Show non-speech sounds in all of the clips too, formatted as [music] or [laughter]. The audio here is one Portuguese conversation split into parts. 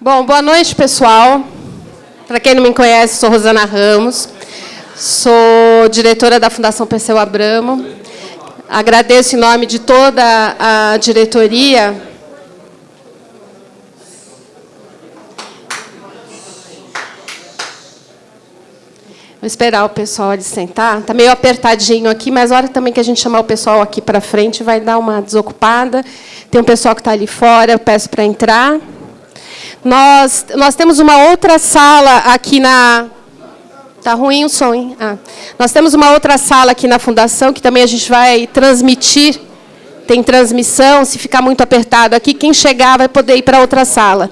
Bom, boa noite, pessoal. Para quem não me conhece, sou Rosana Ramos, sou diretora da Fundação Perseu Abramo. Agradeço em nome de toda a diretoria Vou esperar o pessoal de sentar. Está meio apertadinho aqui, mas a hora também que a gente chamar o pessoal aqui para frente, vai dar uma desocupada. Tem um pessoal que está ali fora, eu peço para entrar. Nós, nós temos uma outra sala aqui na... Está ruim o som, hein? Ah. Nós temos uma outra sala aqui na Fundação, que também a gente vai transmitir. Tem transmissão, se ficar muito apertado aqui, quem chegar vai poder ir para outra sala.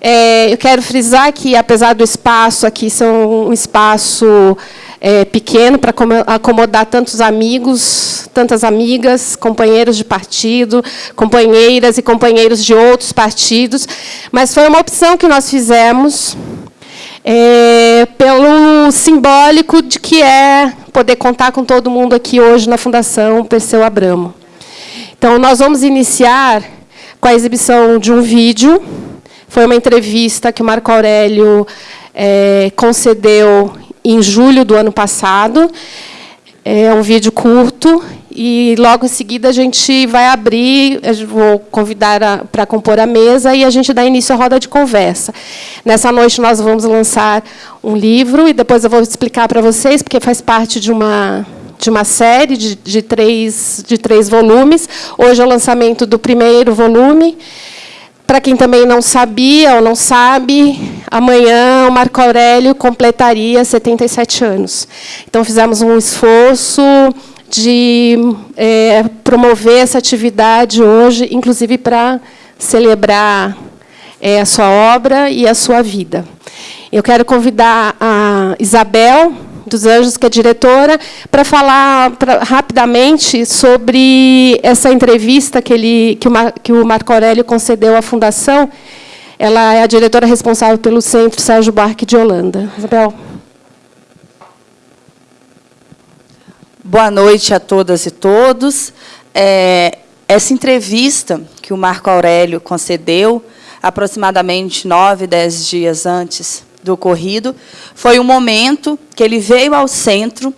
É, eu quero frisar que, apesar do espaço aqui ser um espaço é, pequeno para acomodar tantos amigos, tantas amigas, companheiros de partido, companheiras e companheiros de outros partidos, mas foi uma opção que nós fizemos é, pelo simbólico de que é poder contar com todo mundo aqui hoje na Fundação Perseu Abramo. Então, nós vamos iniciar com a exibição de um vídeo foi uma entrevista que o Marco Aurélio é, concedeu em julho do ano passado. É um vídeo curto e logo em seguida a gente vai abrir, vou convidar para compor a mesa e a gente dá início à roda de conversa. Nessa noite nós vamos lançar um livro e depois eu vou explicar para vocês, porque faz parte de uma de uma série de, de, três, de três volumes. Hoje é o lançamento do primeiro volume. Para quem também não sabia ou não sabe, amanhã o Marco Aurélio completaria 77 anos. Então, fizemos um esforço de é, promover essa atividade hoje, inclusive para celebrar é, a sua obra e a sua vida. Eu quero convidar a Isabel, dos Anjos, que é diretora, para falar pra, rapidamente sobre essa entrevista que, ele, que, o, que o Marco Aurélio concedeu à Fundação. Ela é a diretora responsável pelo Centro Sérgio Buarque de Holanda. Isabel. Boa noite a todas e todos. É, essa entrevista que o Marco Aurélio concedeu, aproximadamente nove, dez dias antes do ocorrido, foi um momento que ele veio ao centro,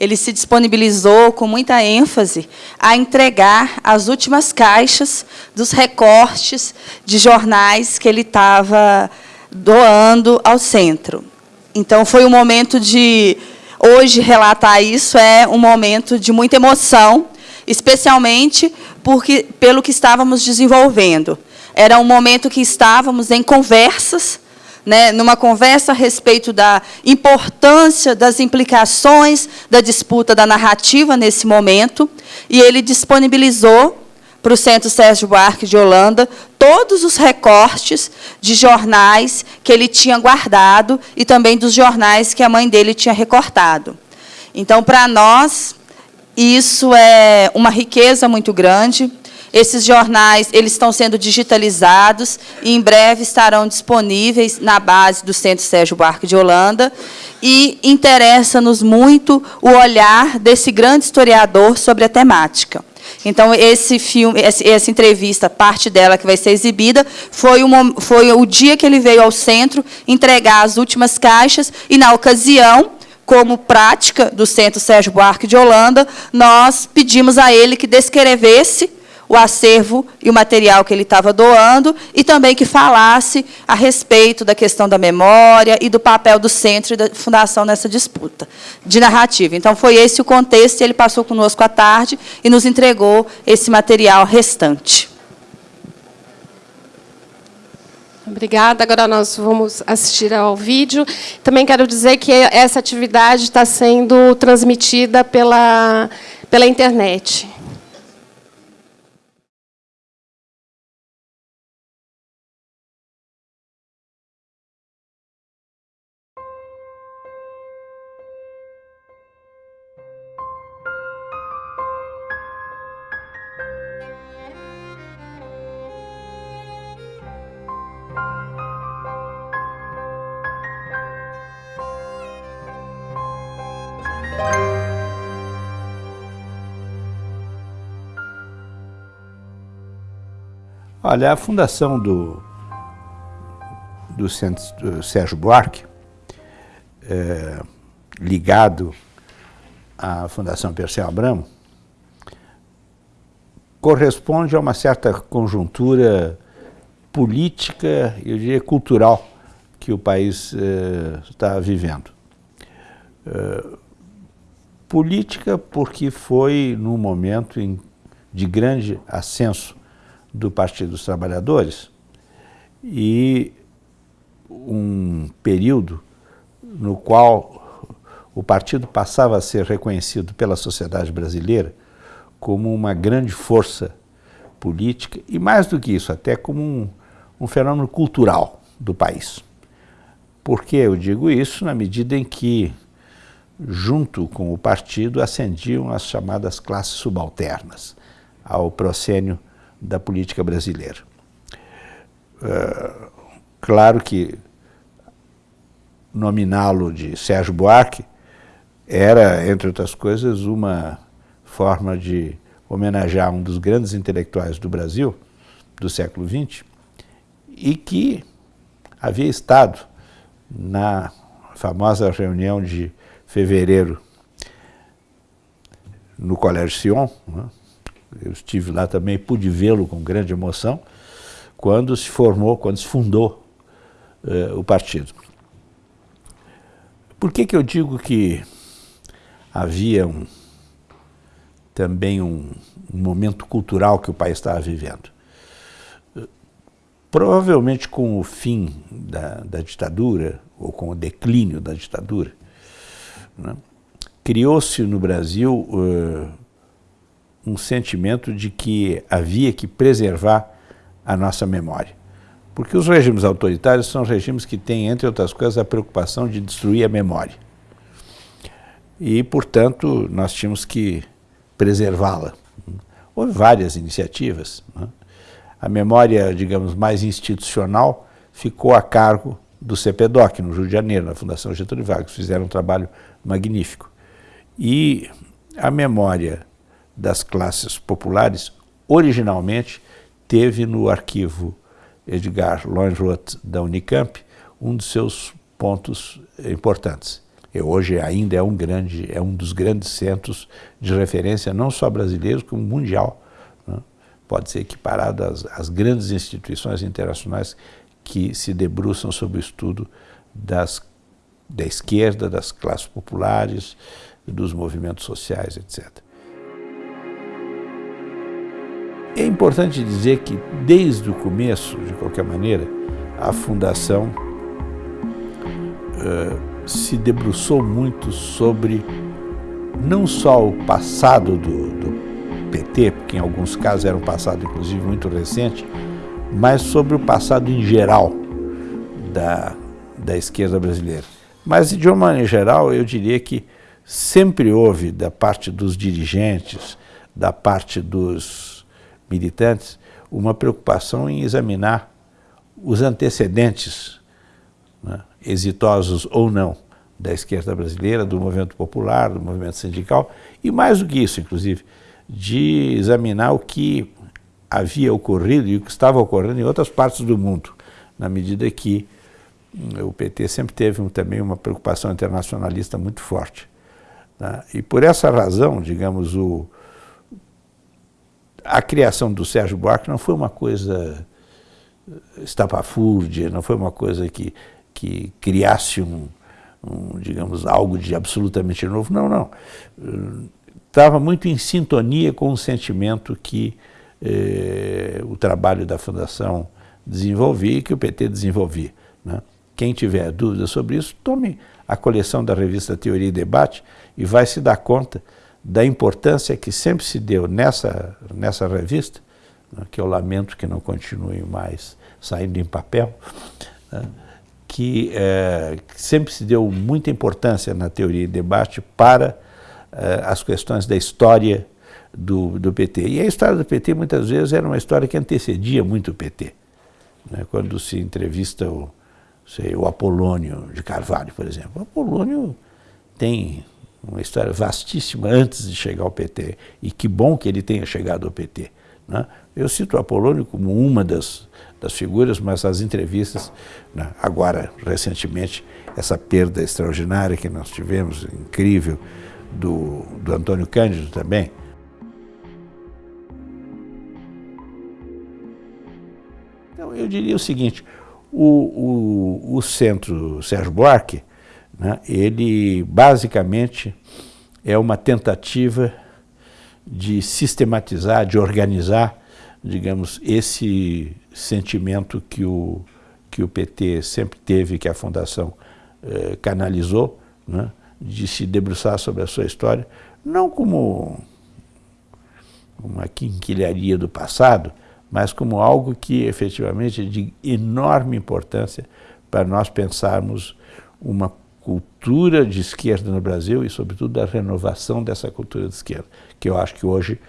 ele se disponibilizou com muita ênfase a entregar as últimas caixas dos recortes de jornais que ele estava doando ao centro. Então, foi um momento de... Hoje, relatar isso é um momento de muita emoção, especialmente porque, pelo que estávamos desenvolvendo. Era um momento que estávamos em conversas né, numa conversa a respeito da importância das implicações da disputa da narrativa nesse momento, e ele disponibilizou para o Centro Sérgio Buarque de Holanda todos os recortes de jornais que ele tinha guardado e também dos jornais que a mãe dele tinha recortado. Então, para nós, isso é uma riqueza muito grande. Esses jornais eles estão sendo digitalizados e em breve estarão disponíveis na base do Centro Sérgio Buarque de Holanda. E interessa-nos muito o olhar desse grande historiador sobre a temática. Então, esse filme, essa entrevista, parte dela que vai ser exibida, foi, uma, foi o dia que ele veio ao centro entregar as últimas caixas, e, na ocasião, como prática do Centro Sérgio Buarque de Holanda, nós pedimos a ele que descrevesse o acervo e o material que ele estava doando, e também que falasse a respeito da questão da memória e do papel do centro e da fundação nessa disputa de narrativa. Então, foi esse o contexto, e ele passou conosco à tarde e nos entregou esse material restante. Obrigada. Agora nós vamos assistir ao vídeo. Também quero dizer que essa atividade está sendo transmitida pela, pela internet. Olha, a fundação do do, do Sérgio Buarque, é, ligado à Fundação Perseu Abramo, corresponde a uma certa conjuntura política, eu diria cultural, que o país eh, está vivendo. Eh, política porque foi num momento em, de grande ascenso do Partido dos Trabalhadores e um período no qual o partido passava a ser reconhecido pela sociedade brasileira como uma grande força política e, mais do que isso, até como um, um fenômeno cultural do país. Por que eu digo isso? Na medida em que, junto com o partido, ascendiam as chamadas classes subalternas ao procênio da política brasileira. Uh, claro que nominá-lo de Sérgio Buarque era, entre outras coisas, uma forma de homenagear um dos grandes intelectuais do Brasil, do século XX, e que havia estado na famosa reunião de fevereiro no Colégio Sion. Né? Eu estive lá também, pude vê-lo com grande emoção, quando se formou, quando se fundou uh, o partido. Por que, que eu digo que havia um, também um, um momento cultural que o país estava vivendo? Provavelmente com o fim da, da ditadura, ou com o declínio da ditadura, né, criou-se no Brasil uh, um sentimento de que havia que preservar a nossa memória. Porque os regimes autoritários são regimes que têm, entre outras coisas, a preocupação de destruir a memória. E, portanto, nós tínhamos que preservá-la. Houve várias iniciativas. Né? A memória, digamos, mais institucional ficou a cargo do CPDOC, no Rio de Janeiro, na Fundação Getúlio Vargas. Fizeram um trabalho magnífico. E a memória das classes populares, originalmente, teve no arquivo Edgar Lohenroth da Unicamp, um dos seus pontos importantes. E hoje ainda é um, grande, é um dos grandes centros de referência, não só brasileiros, como mundial. Né? Pode ser equiparado às, às grandes instituições internacionais que se debruçam sobre o estudo das, da esquerda, das classes populares, dos movimentos sociais, etc. É importante dizer que, desde o começo, de qualquer maneira, a Fundação uh, se debruçou muito sobre não só o passado do, do PT, porque em alguns casos era um passado, inclusive, muito recente, mas sobre o passado em geral da, da esquerda brasileira. Mas, de uma maneira geral, eu diria que sempre houve, da parte dos dirigentes, da parte dos militantes uma preocupação em examinar os antecedentes, né, exitosos ou não, da esquerda brasileira, do movimento popular, do movimento sindical, e mais do que isso, inclusive, de examinar o que havia ocorrido e o que estava ocorrendo em outras partes do mundo, na medida que hum, o PT sempre teve um, também uma preocupação internacionalista muito forte. Né? E por essa razão, digamos, o, a criação do Sérgio Buarque não foi uma coisa estapafúrdia, não foi uma coisa que, que criasse um, um, digamos, algo de absolutamente novo. Não, não. Estava muito em sintonia com o sentimento que eh, o trabalho da Fundação desenvolvia e que o PT desenvolvia. Né? Quem tiver dúvidas sobre isso, tome a coleção da revista Teoria e Debate e vai se dar conta da importância que sempre se deu nessa, nessa revista, né, que eu lamento que não continue mais saindo em papel, né, que, é, sempre se deu muita importância na teoria e debate para é, as questões da história do, do PT. E a história do PT muitas vezes era uma história que antecedia muito o PT. Né, quando se entrevista o, sei, o Apolônio de Carvalho, por exemplo. O Apolônio tem uma história vastíssima antes de chegar ao PT. E que bom que ele tenha chegado ao PT. Né? Eu cito o Apolônio como uma das, das figuras, mas as entrevistas, né? agora, recentemente, essa perda extraordinária que nós tivemos, incrível, do, do Antônio Cândido também. Então, eu diria o seguinte, o, o, o Centro Sérgio Buarque, né, ele basicamente é uma tentativa de sistematizar, de organizar, digamos, esse sentimento que o, que o PT sempre teve, que a Fundação eh, canalizou, né, de se debruçar sobre a sua história, não como uma quinquilharia do passado, mas como algo que efetivamente é de enorme importância para nós pensarmos uma cultura de esquerda no Brasil e, sobretudo, da renovação dessa cultura de esquerda, que eu acho que hoje,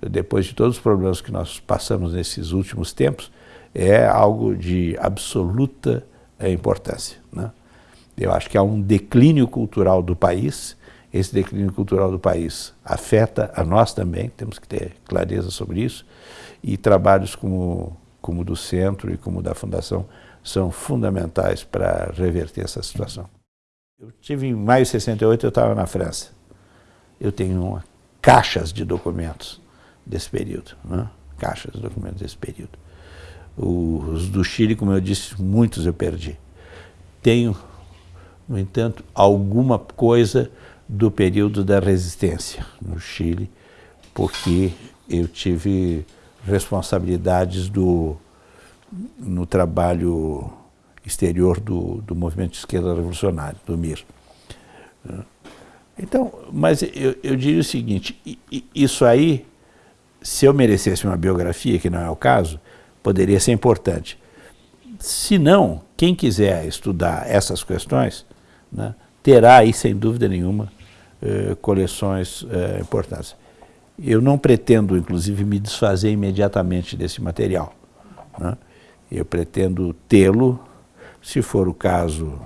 depois de todos os problemas que nós passamos nesses últimos tempos, é algo de absoluta importância. Né? Eu acho que há um declínio cultural do país, esse declínio cultural do país afeta a nós também, temos que ter clareza sobre isso, e trabalhos como, como do Centro e como da Fundação são fundamentais para reverter essa situação. Eu tive em maio de 68, eu estava na França. Eu tenho uma, caixas de documentos desse período, né? caixas de documentos desse período. Os do Chile, como eu disse, muitos eu perdi. Tenho, no entanto, alguma coisa do período da resistência no Chile, porque eu tive responsabilidades do, no trabalho exterior do, do movimento de esquerda revolucionário, do MIR. Então, mas eu, eu diria o seguinte, isso aí, se eu merecesse uma biografia, que não é o caso, poderia ser importante. Se não, quem quiser estudar essas questões, né, terá aí, sem dúvida nenhuma, eh, coleções eh, importantes. Eu não pretendo, inclusive, me desfazer imediatamente desse material. Né? Eu pretendo tê-lo se for o caso,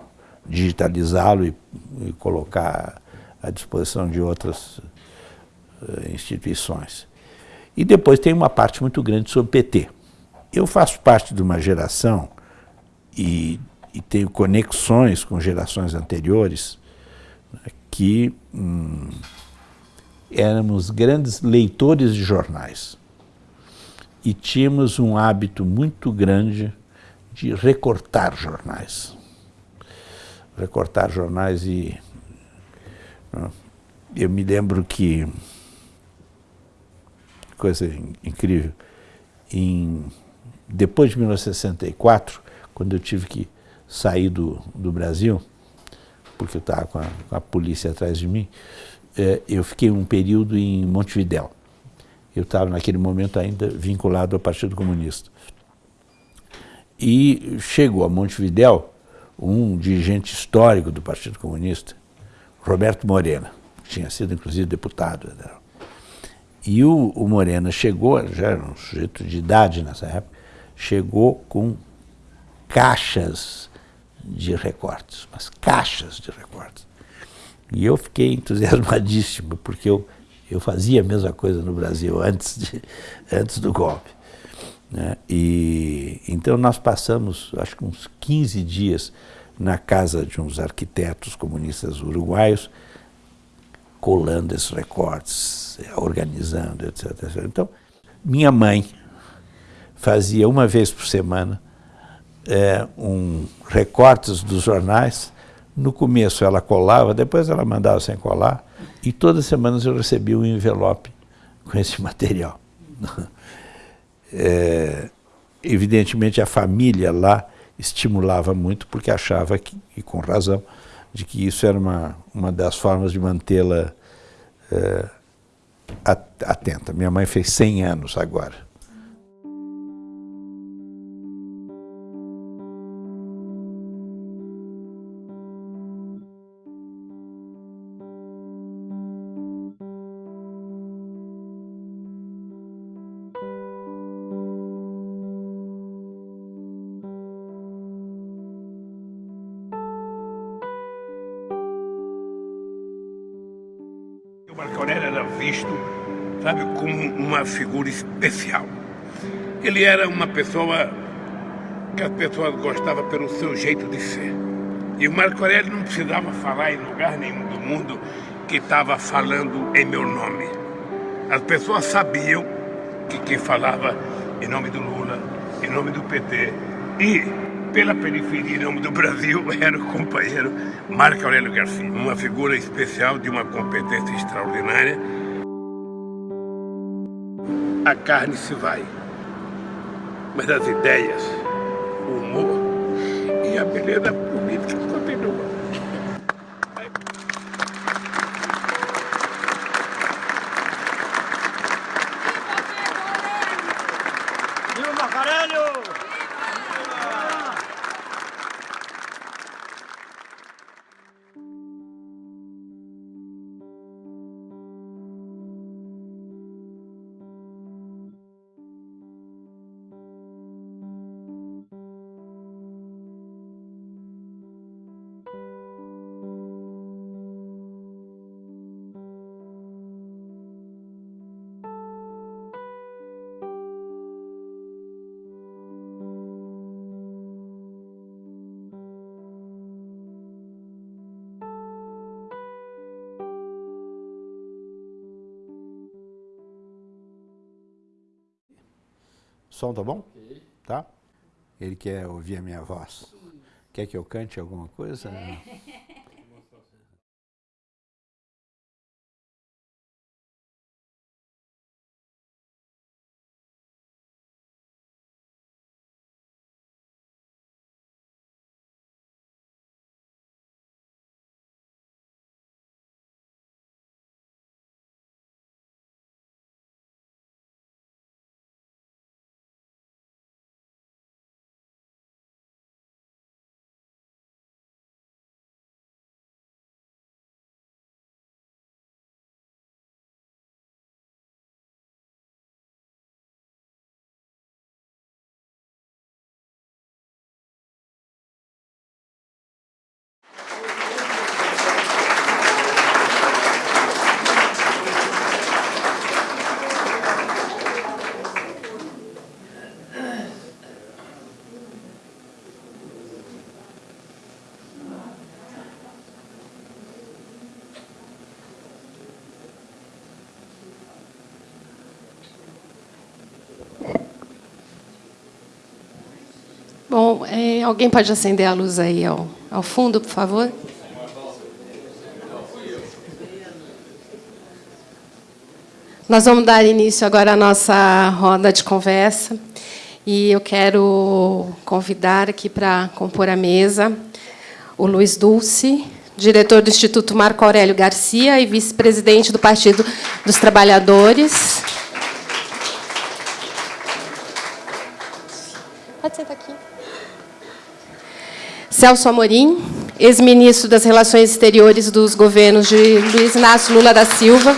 digitalizá-lo e, e, colocar à disposição de outras uh, instituições. E depois tem uma parte muito grande sobre PT. Eu faço parte de uma geração e, e tenho conexões com gerações anteriores né, que hum, éramos grandes leitores de jornais e tínhamos um hábito muito grande de recortar jornais. Recortar jornais e... Né, eu me lembro que... Coisa incrível. Em, depois de 1964, quando eu tive que sair do, do Brasil, porque eu estava com, com, a polícia atrás de mim, é, eu fiquei um período em Montevidéu. Eu estava naquele momento ainda vinculado ao Partido Comunista. E chegou a Montevidéu um dirigente histórico do Partido Comunista, Roberto Morena, que tinha sido inclusive deputado. Né? E o, o Morena chegou, já era um sujeito de idade nessa época, chegou com caixas de recortes, mas caixas de recortes. E eu fiquei entusiasmadíssimo, porque eu, eu fazia a mesma coisa no Brasil antes, de, antes do golpe. Né? E, então nós passamos, acho que uns 15 dias na casa de uns arquitetos comunistas uruguaios, colando esses recortes, organizando, etc, etc. Então, minha mãe fazia uma vez por semana é, um recortes dos jornais. No começo ela colava, depois ela mandava sem colar, e todas as semanas eu recebia um envelope com esse [laughs] material. É, evidentemente a família lá estimulava muito porque achava, que, e com razão, de que isso era uma, uma das formas de mantê-la é, atenta. Minha mãe fez 100 anos agora. Uma figura especial. Ele era uma pessoa que as pessoas gostavam pelo seu jeito de ser. E o Marco Aurélio não precisava falar em lugar nenhum do mundo que estava falando em meu nome. As pessoas sabiam que quem falava em nome do Lula, em nome do PT e pela periferia em nome do Brasil [laughs] era o companheiro Marco Aurélio Garcia, uma figura especial de uma competência extraordinária. A carne se vai, mas as ideias, o humor e a beleza política continuam. Som tá bom? Tá? Ele quer ouvir a minha voz. Quer que eu cante alguma coisa? É. Bom, é, alguém pode acender a luz aí ao, ao fundo, por favor? Nós vamos dar início agora à nossa roda de conversa. E eu quero convidar aqui para compor a mesa o Luiz Dulce, diretor do Instituto Marco Aurélio Garcia e vice-presidente do Partido dos Trabalhadores. Pode sentar aqui. Celso Amorim, ex-ministro das Relações Exteriores dos governos de Luiz Inácio Lula da Silva.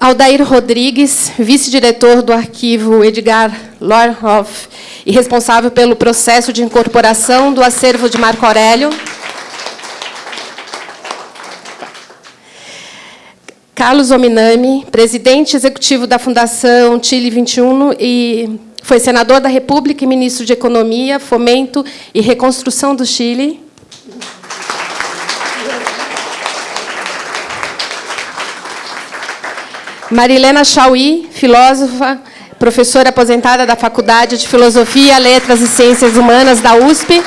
Aldair Rodrigues, vice-diretor do arquivo Edgar Lorhoff e responsável pelo processo de incorporação do acervo de Marco Aurélio. Carlos Ominami, presidente executivo da Fundação Chile 21 e foi senador da República e ministro de Economia, Fomento e Reconstrução do Chile. Marilena Chauí, filósofa, professora aposentada da Faculdade de Filosofia, Letras e Ciências Humanas da USP.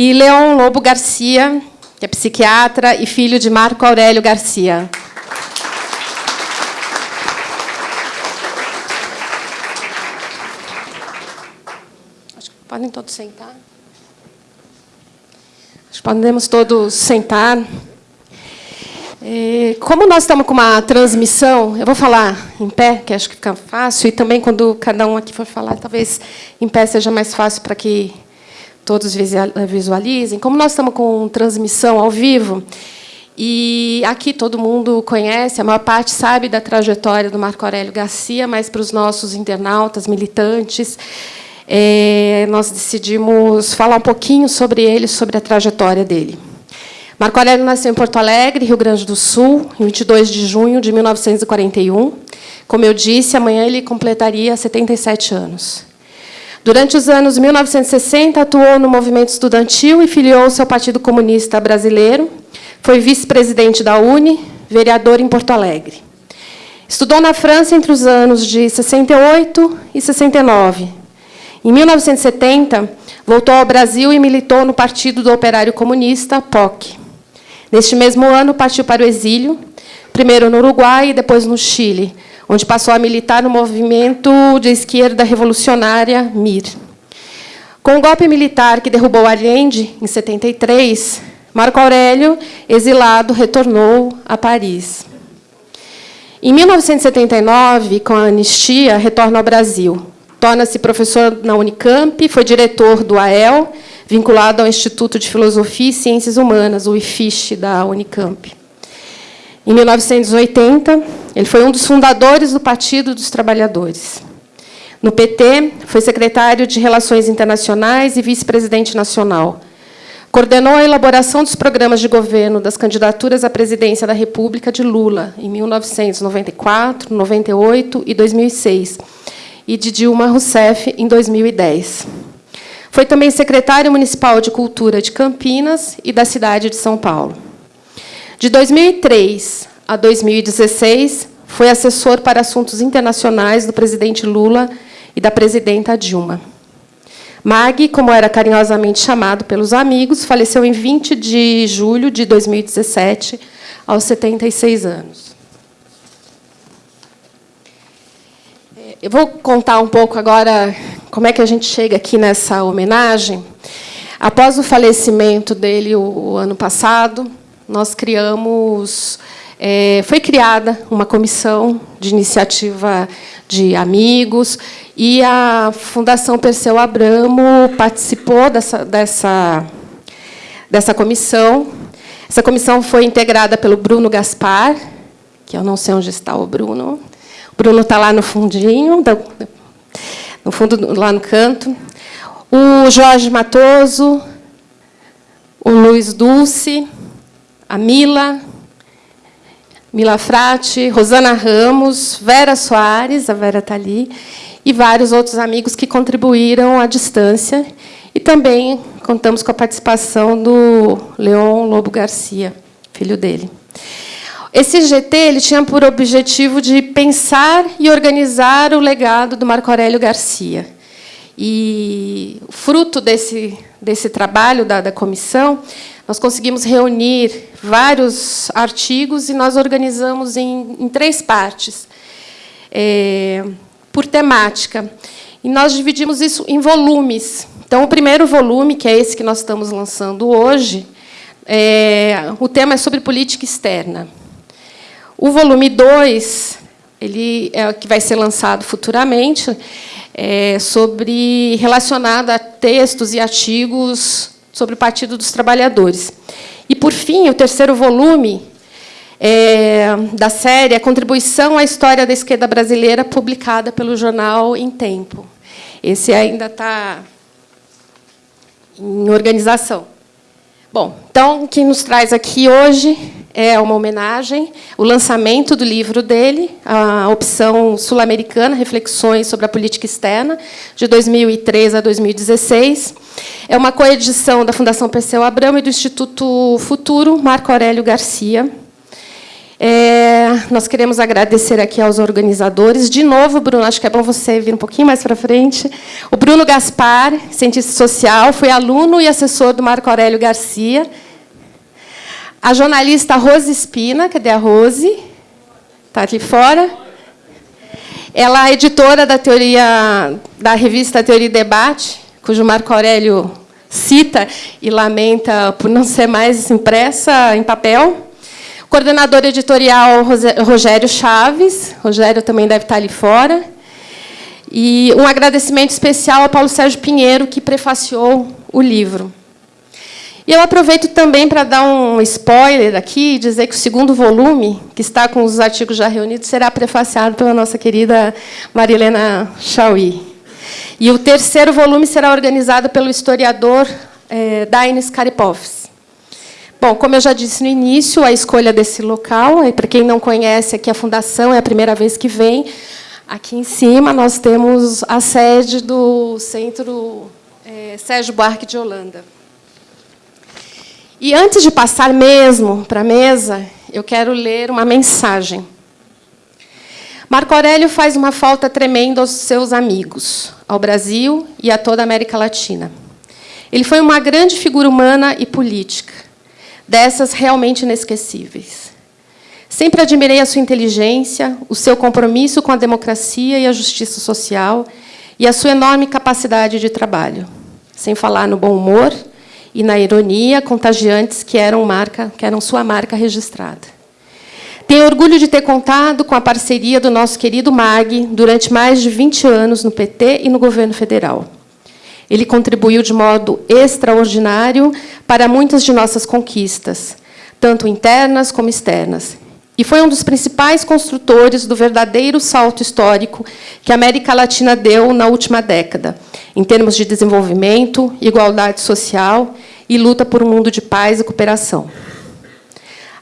E Leon Lobo Garcia, que é psiquiatra e filho de Marco Aurélio Garcia. Acho que podem todos sentar. Acho que podemos todos sentar. É, como nós estamos com uma transmissão, eu vou falar em pé, que acho que fica fácil, e também quando cada um aqui for falar, talvez em pé seja mais fácil para que todos visualizem, como nós estamos com transmissão ao vivo, e aqui todo mundo conhece, a maior parte sabe da trajetória do Marco Aurélio Garcia, mas para os nossos internautas, militantes, é, nós decidimos falar um pouquinho sobre ele, sobre a trajetória dele. Marco Aurélio nasceu em Porto Alegre, Rio Grande do Sul, em 22 de junho de 1941. Como eu disse, amanhã ele completaria 77 anos. Durante os anos 1960, atuou no movimento estudantil e filiou-se ao Partido Comunista Brasileiro. Foi vice-presidente da UNE, vereador em Porto Alegre. Estudou na França entre os anos de 68 e 69. Em 1970, voltou ao Brasil e militou no Partido do Operário Comunista, POC. Neste mesmo ano, partiu para o exílio, primeiro no Uruguai e depois no Chile, onde passou a militar no movimento de esquerda revolucionária MIR. Com o golpe militar que derrubou Allende, em 73, Marco Aurélio, exilado, retornou a Paris. Em 1979, com a anistia, retorna ao Brasil. Torna-se professor na Unicamp, foi diretor do AEL, vinculado ao Instituto de Filosofia e Ciências Humanas, o IFISH, da Unicamp. Em 1980, ele foi um dos fundadores do Partido dos Trabalhadores. No PT, foi secretário de Relações Internacionais e vice-presidente nacional. Coordenou a elaboração dos programas de governo das candidaturas à presidência da República de Lula, em 1994, 98 e 2006, e de Dilma Rousseff, em 2010. Foi também secretário municipal de Cultura de Campinas e da cidade de São Paulo. De 2003 a 2016, foi assessor para assuntos internacionais do presidente Lula e da presidenta Dilma. Mag, como era carinhosamente chamado pelos amigos, faleceu em 20 de julho de 2017, aos 76 anos. É, eu vou contar um pouco agora como é que a gente chega aqui nessa homenagem. Após o falecimento dele o, o ano passado, nós criamos é, foi criada uma comissão de iniciativa de amigos e a Fundação Perseu Abramo participou dessa, dessa, dessa comissão. Essa comissão foi integrada pelo Bruno Gaspar, que eu não sei onde está o Bruno. O Bruno está lá no fundinho, no fundo, lá no canto. O Jorge Matoso, o Luiz Dulce, a Mila, Mila Frati, Rosana Ramos, Vera Soares, a Vera está ali, e vários outros amigos que contribuíram à distância. E também contamos com a participação do Leon Lobo Garcia, filho dele. Esse GT ele tinha por objetivo de pensar e organizar o legado do Marco Aurélio Garcia. E fruto desse, desse trabalho da, da comissão nós conseguimos reunir vários artigos e nós organizamos em, em três partes, é, por temática. E nós dividimos isso em volumes. Então, o primeiro volume, que é esse que nós estamos lançando hoje, é, o tema é sobre política externa. O volume 2, ele é que vai ser lançado futuramente, é sobre relacionado a textos e artigos sobre o Partido dos Trabalhadores. E, por fim, o terceiro volume é, da série, a Contribuição à História da Esquerda Brasileira, publicada pelo jornal Em Tempo. Esse ainda está em organização. Bom, então, o que nos traz aqui hoje é uma homenagem, o lançamento do livro dele, a opção sul-americana, Reflexões sobre a Política Externa, de 2003 a 2016. É uma coedição da Fundação Perseu Abramo e do Instituto Futuro, Marco Aurélio Garcia. É, nós queremos agradecer aqui aos organizadores. De novo, Bruno, acho que é bom você vir um pouquinho mais para frente. O Bruno Gaspar, cientista social, foi aluno e assessor do Marco Aurélio Garcia, a jornalista Rose Espina, cadê a Rose? Está aqui fora. Ela é editora da teoria da revista Teoria e Debate, cujo Marco Aurélio cita e lamenta por não ser mais impressa em papel. Coordenador editorial Rogério Chaves. Rogério também deve estar ali fora. E um agradecimento especial ao Paulo Sérgio Pinheiro, que prefaciou o livro. E eu aproveito também para dar um spoiler aqui e dizer que o segundo volume, que está com os artigos já reunidos, será prefaciado pela nossa querida Marilena Chauí. E o terceiro volume será organizado pelo historiador é, Daines Karipovs. Bom, como eu já disse no início, a escolha desse local, para quem não conhece, aqui a Fundação é a primeira vez que vem. Aqui em cima nós temos a sede do Centro é, Sérgio Buarque de Holanda. E antes de passar mesmo para a mesa, eu quero ler uma mensagem. Marco Aurélio faz uma falta tremenda aos seus amigos, ao Brasil e a toda a América Latina. Ele foi uma grande figura humana e política, dessas realmente inesquecíveis. Sempre admirei a sua inteligência, o seu compromisso com a democracia e a justiça social e a sua enorme capacidade de trabalho, sem falar no bom humor e na ironia contagiantes que eram, marca, que eram sua marca registrada. Tenho orgulho de ter contado com a parceria do nosso querido MAG durante mais de 20 anos no PT e no governo federal. Ele contribuiu de modo extraordinário para muitas de nossas conquistas, tanto internas como externas, e foi um dos principais construtores do verdadeiro salto histórico que a América Latina deu na última década, em termos de desenvolvimento, igualdade social e luta por um mundo de paz e cooperação.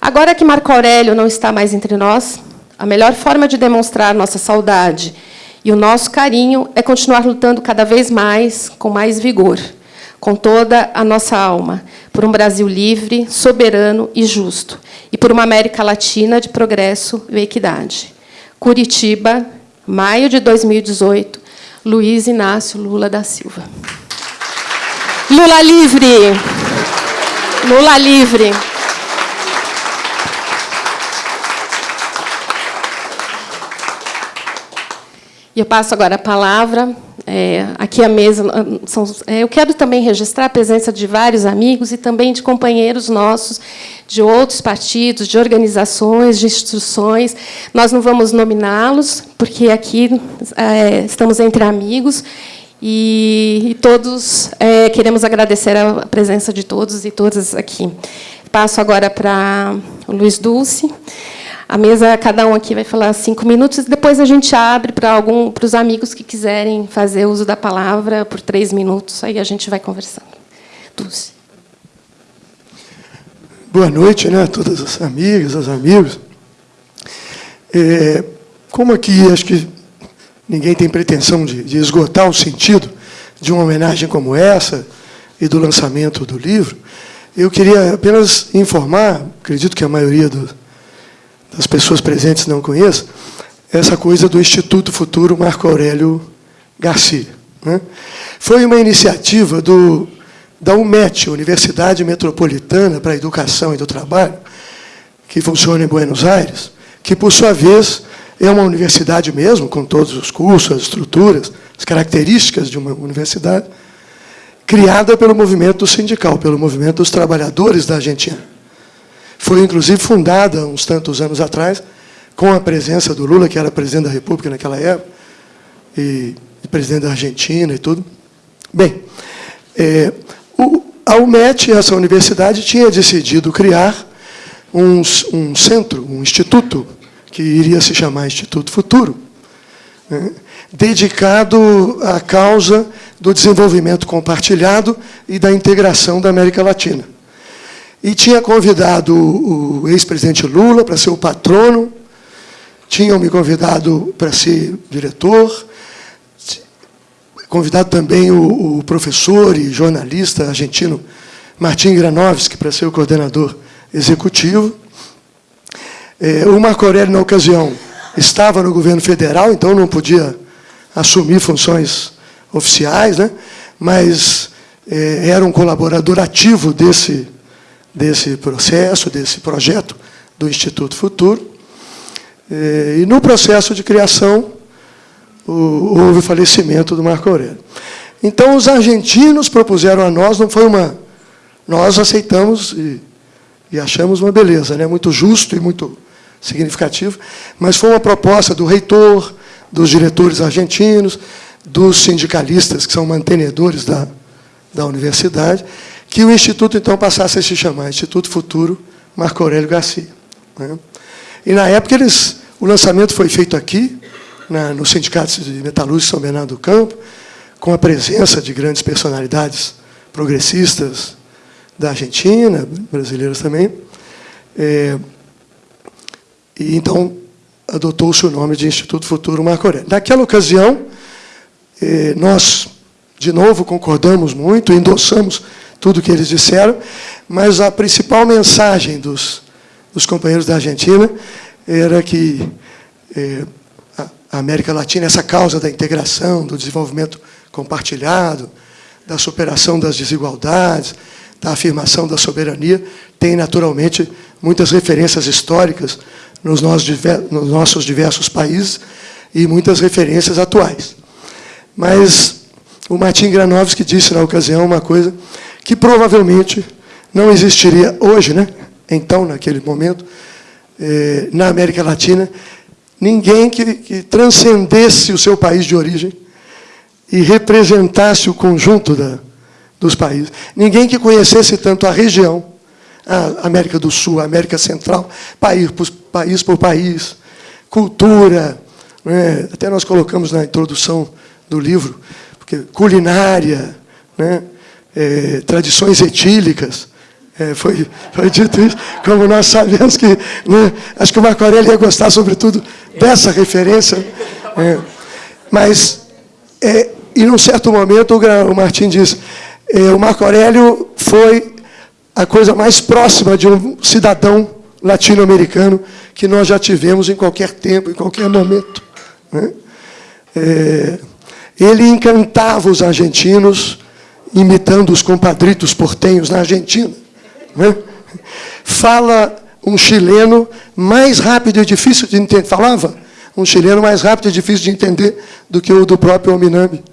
Agora que Marco Aurélio não está mais entre nós, a melhor forma de demonstrar nossa saudade e o nosso carinho é continuar lutando cada vez mais, com mais vigor, com toda a nossa alma, por um Brasil livre, soberano e justo, e por uma América Latina de progresso e equidade. Curitiba, maio de 2018, Luiz Inácio Lula da Silva. Lula livre! Lula livre! E eu passo agora a palavra. É, aqui a mesa. São, é, eu quero também registrar a presença de vários amigos e também de companheiros nossos de outros partidos, de organizações, de instituições. Nós não vamos nominá-los, porque aqui é, estamos entre amigos e, e todos é, queremos agradecer a presença de todos e todas aqui. Passo agora para o Luiz Dulce. A mesa, cada um aqui vai falar cinco minutos, depois a gente abre para algum, para os amigos que quiserem fazer uso da palavra por três minutos, aí a gente vai conversando. Dulce. Boa noite, né, a todas as amigas, os amigos. É, como aqui acho que ninguém tem pretensão de, de esgotar o sentido de uma homenagem como essa e do lançamento do livro, eu queria apenas informar, acredito que a maioria do, das pessoas presentes não conheçam, essa coisa do Instituto Futuro Marco Aurélio Garcia. Né? Foi uma iniciativa do, da UMET, Universidade Metropolitana para a Educação e do Trabalho, que funciona em Buenos Aires, que, por sua vez, é uma universidade mesmo, com todos os cursos, as estruturas, as características de uma universidade, criada pelo movimento sindical, pelo movimento dos trabalhadores da Argentina. Foi, inclusive, fundada, uns tantos anos atrás, com a presença do Lula, que era presidente da República naquela época, e, presidente da Argentina e tudo. Bem, é, o, a UMET, essa universidade, tinha decidido criar um, um centro, um instituto, que iria se chamar Instituto Futuro, né, dedicado à causa do desenvolvimento compartilhado e da integração da América Latina e tinha convidado o ex-presidente Lula para ser o patrono, tinham me convidado para ser diretor, convidado também o, o professor e jornalista argentino Martim Granovski para ser o coordenador executivo. É, o Marco Aurélio, na ocasião, estava no governo federal, então não podia assumir funções oficiais, né? mas é, era um colaborador ativo desse desse processo, desse projeto do Instituto Futuro. E no processo de criação, houve o falecimento do Marco Aurélio. Então, os argentinos propuseram a nós, não foi uma... Nós aceitamos e, e achamos uma beleza, né? muito justo e muito significativo, mas foi uma proposta do reitor, dos diretores argentinos, dos sindicalistas, que são mantenedores da, da universidade, que o Instituto, então, passasse a se chamar Instituto Futuro Marco Aurélio Garcia. Né? E, na época, eles, o lançamento foi feito aqui, na, no Sindicato de Metalúrgica São Bernardo do Campo, com a presença de grandes personalidades progressistas da Argentina, brasileiras também. É, e então adotou-se o nome de Instituto Futuro Marco Aurélio. Naquela ocasião, é, nós, de novo, concordamos muito, endossamos tudo que eles disseram, mas a principal mensagem dos, dos companheiros da Argentina era que é, a América Latina, essa causa da integração, do desenvolvimento compartilhado, da superação das desigualdades, da afirmação da soberania, tem naturalmente muitas referências históricas nos nossos diversos países e muitas referências atuais. Mas o Martin Granovski disse na ocasião uma coisa que provavelmente não existiria hoje, né? então, naquele momento, eh, na América Latina, ninguém que, que transcendesse o seu país de origem e representasse o conjunto da, dos países. Ninguém que conhecesse tanto a região, a América do Sul, a América Central, país por país, por país cultura, né? até nós colocamos na introdução do livro, porque culinária, né? É, tradições etílicas, é, foi, foi dito isso, como nós sabemos que, né? acho que o Marco Aurélio ia gostar, sobretudo, dessa referência. É, mas, é, em um certo momento, o, o Martim diz, é, o Marco Aurélio foi a coisa mais próxima de um cidadão latino-americano que nós já tivemos em qualquer tempo, em qualquer momento. Né? É, ele encantava os argentinos, imitando os compadritos portenhos na Argentina. Né? Fala um chileno mais rápido e difícil de entender. Falava um chileno mais rápido e difícil de entender do que o do próprio Ominami.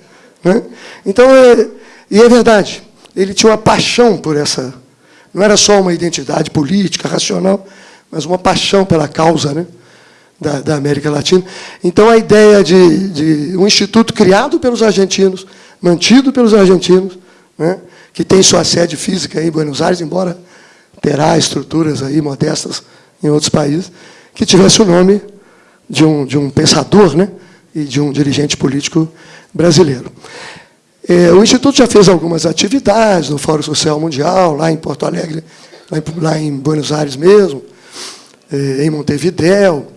Né? Então, é, e é verdade, ele tinha uma paixão por essa. Não era só uma identidade política, racional, mas uma paixão pela causa né, da, da América Latina. Então, a ideia de, de, um instituto criado pelos argentinos, mantido pelos argentinos, né, que tem sua sede física em Buenos Aires, embora terá estruturas aí modestas em outros países, que tivesse o nome de um, de um pensador né, e de um dirigente político brasileiro. É, o Instituto já fez algumas atividades no Fórum Social Mundial, lá em Porto Alegre, lá em, lá em Buenos Aires mesmo, é, em Montevidéu,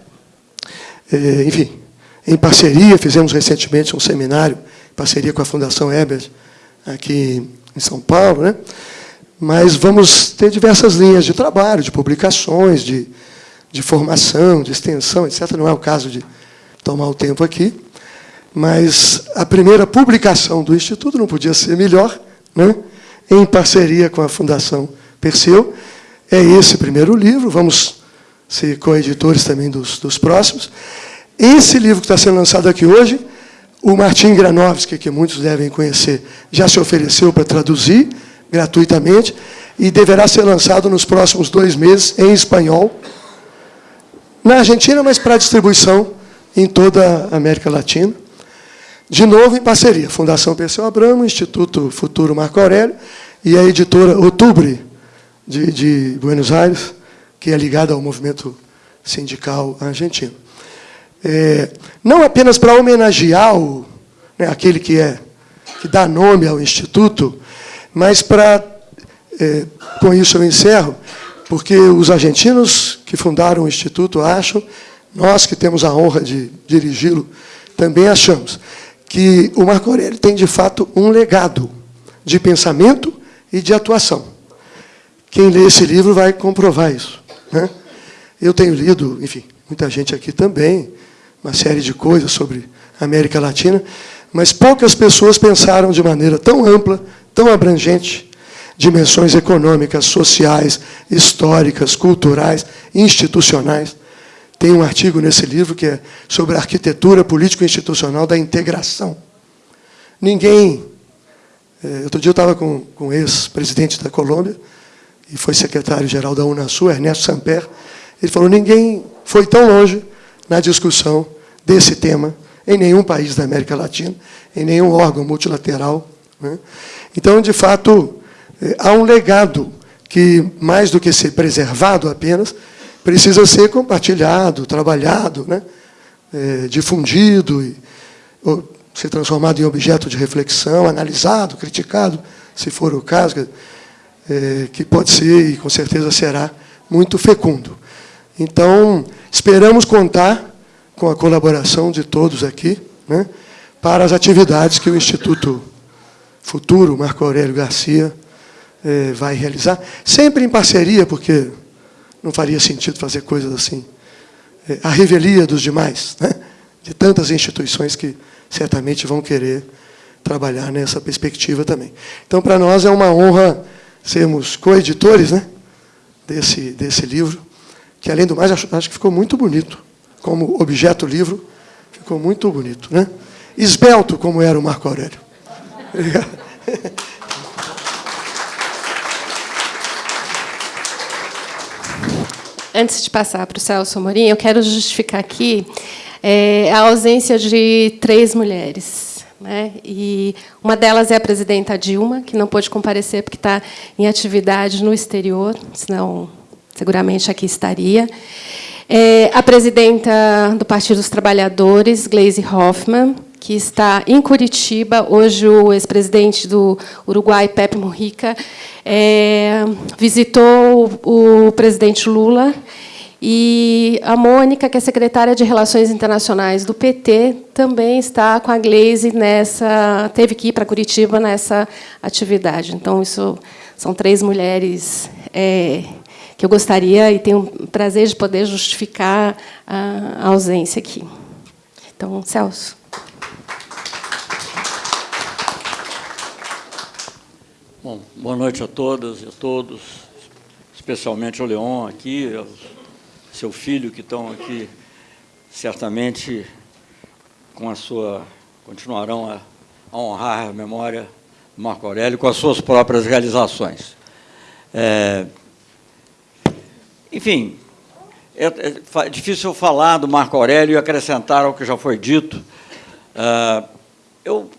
é, enfim, em parceria, fizemos recentemente um seminário, em parceria com a Fundação Ebert, aqui em São Paulo, né? mas vamos ter diversas linhas de trabalho, de publicações, de, de formação, de extensão, etc. Não é o caso de tomar o tempo aqui. Mas a primeira publicação do Instituto não podia ser melhor, né? em parceria com a Fundação Perseu. É esse primeiro livro, vamos ser coeditores também dos, dos próximos. Esse livro que está sendo lançado aqui hoje, o Martin Granovski, que muitos devem conhecer, já se ofereceu para traduzir gratuitamente e deverá ser lançado nos próximos dois meses em espanhol, na Argentina, mas para distribuição em toda a América Latina. De novo, em parceria, Fundação Perseu Abramo, Instituto Futuro Marco Aurélio e a editora Outubro, de, de Buenos Aires, que é ligada ao movimento sindical argentino. É, não apenas para homenagear o, né, aquele que, é, que dá nome ao Instituto, mas para, é, com isso eu encerro, porque os argentinos que fundaram o Instituto acham, nós que temos a honra de dirigi-lo, também achamos que o Marco Aurélio tem, de fato, um legado de pensamento e de atuação. Quem lê esse livro vai comprovar isso. Né? Eu tenho lido, enfim, muita gente aqui também, uma série de coisas sobre a América Latina, mas poucas pessoas pensaram de maneira tão ampla, tão abrangente, dimensões econômicas, sociais, históricas, culturais, institucionais, tem um artigo nesse livro que é sobre a arquitetura político-institucional da integração. Ninguém... É, outro dia eu estava com, com o ex-presidente da Colômbia, e foi secretário-geral da Unasul, Ernesto Samper, ele falou, ninguém foi tão longe na discussão desse tema em nenhum país da América Latina, em nenhum órgão multilateral. Né? Então, de fato, é, há um legado que, mais do que ser preservado apenas, precisa ser compartilhado, trabalhado, né? É, difundido, e, ser transformado em objeto de reflexão, analisado, criticado, se for o caso, é, que pode ser e com certeza será muito fecundo. Então, esperamos contar com a colaboração de todos aqui né, para as atividades que o Instituto Futuro Marco Aurélio Garcia é, vai realizar, sempre em parceria, porque não faria sentido fazer coisas assim, a revelia dos demais, né, de tantas instituições que certamente vão querer trabalhar nessa perspectiva também. Então, para nós é uma honra sermos coeditores né, desse, desse livro, que, além do mais, acho, acho que ficou muito bonito. Como objeto livro, ficou muito bonito. Né? Esbelto, como era o Marco Aurélio. [laughs] Antes de passar para o Celso Morim, eu quero justificar aqui é, a ausência de três mulheres. Né? E uma delas é a presidenta Dilma, que não pôde comparecer porque está em atividade no exterior, senão seguramente aqui estaria. É, a presidenta do Partido dos Trabalhadores, Gleisi Hoffmann, que está em Curitiba. Hoje, o ex-presidente do Uruguai, Pepe Mujica, é, visitou o, o presidente Lula e a Mônica, que é secretária de Relações Internacionais do PT, também está com a Glaze nessa, teve que ir para Curitiba nessa atividade. Então, isso são três mulheres é, que eu gostaria e tenho o prazer de poder justificar a, ausência aqui. Então, Celso. Bom, boa noite a todas e a todos, especialmente ao Leon aqui, aos seu filho, que estão aqui, certamente, com a sua, continuarão a, a honrar a memória do Marco Aurélio com as suas próprias realizações. É, enfim, é, é, difícil falar do Marco Aurélio e acrescentar ao que já foi dito. Uh, eu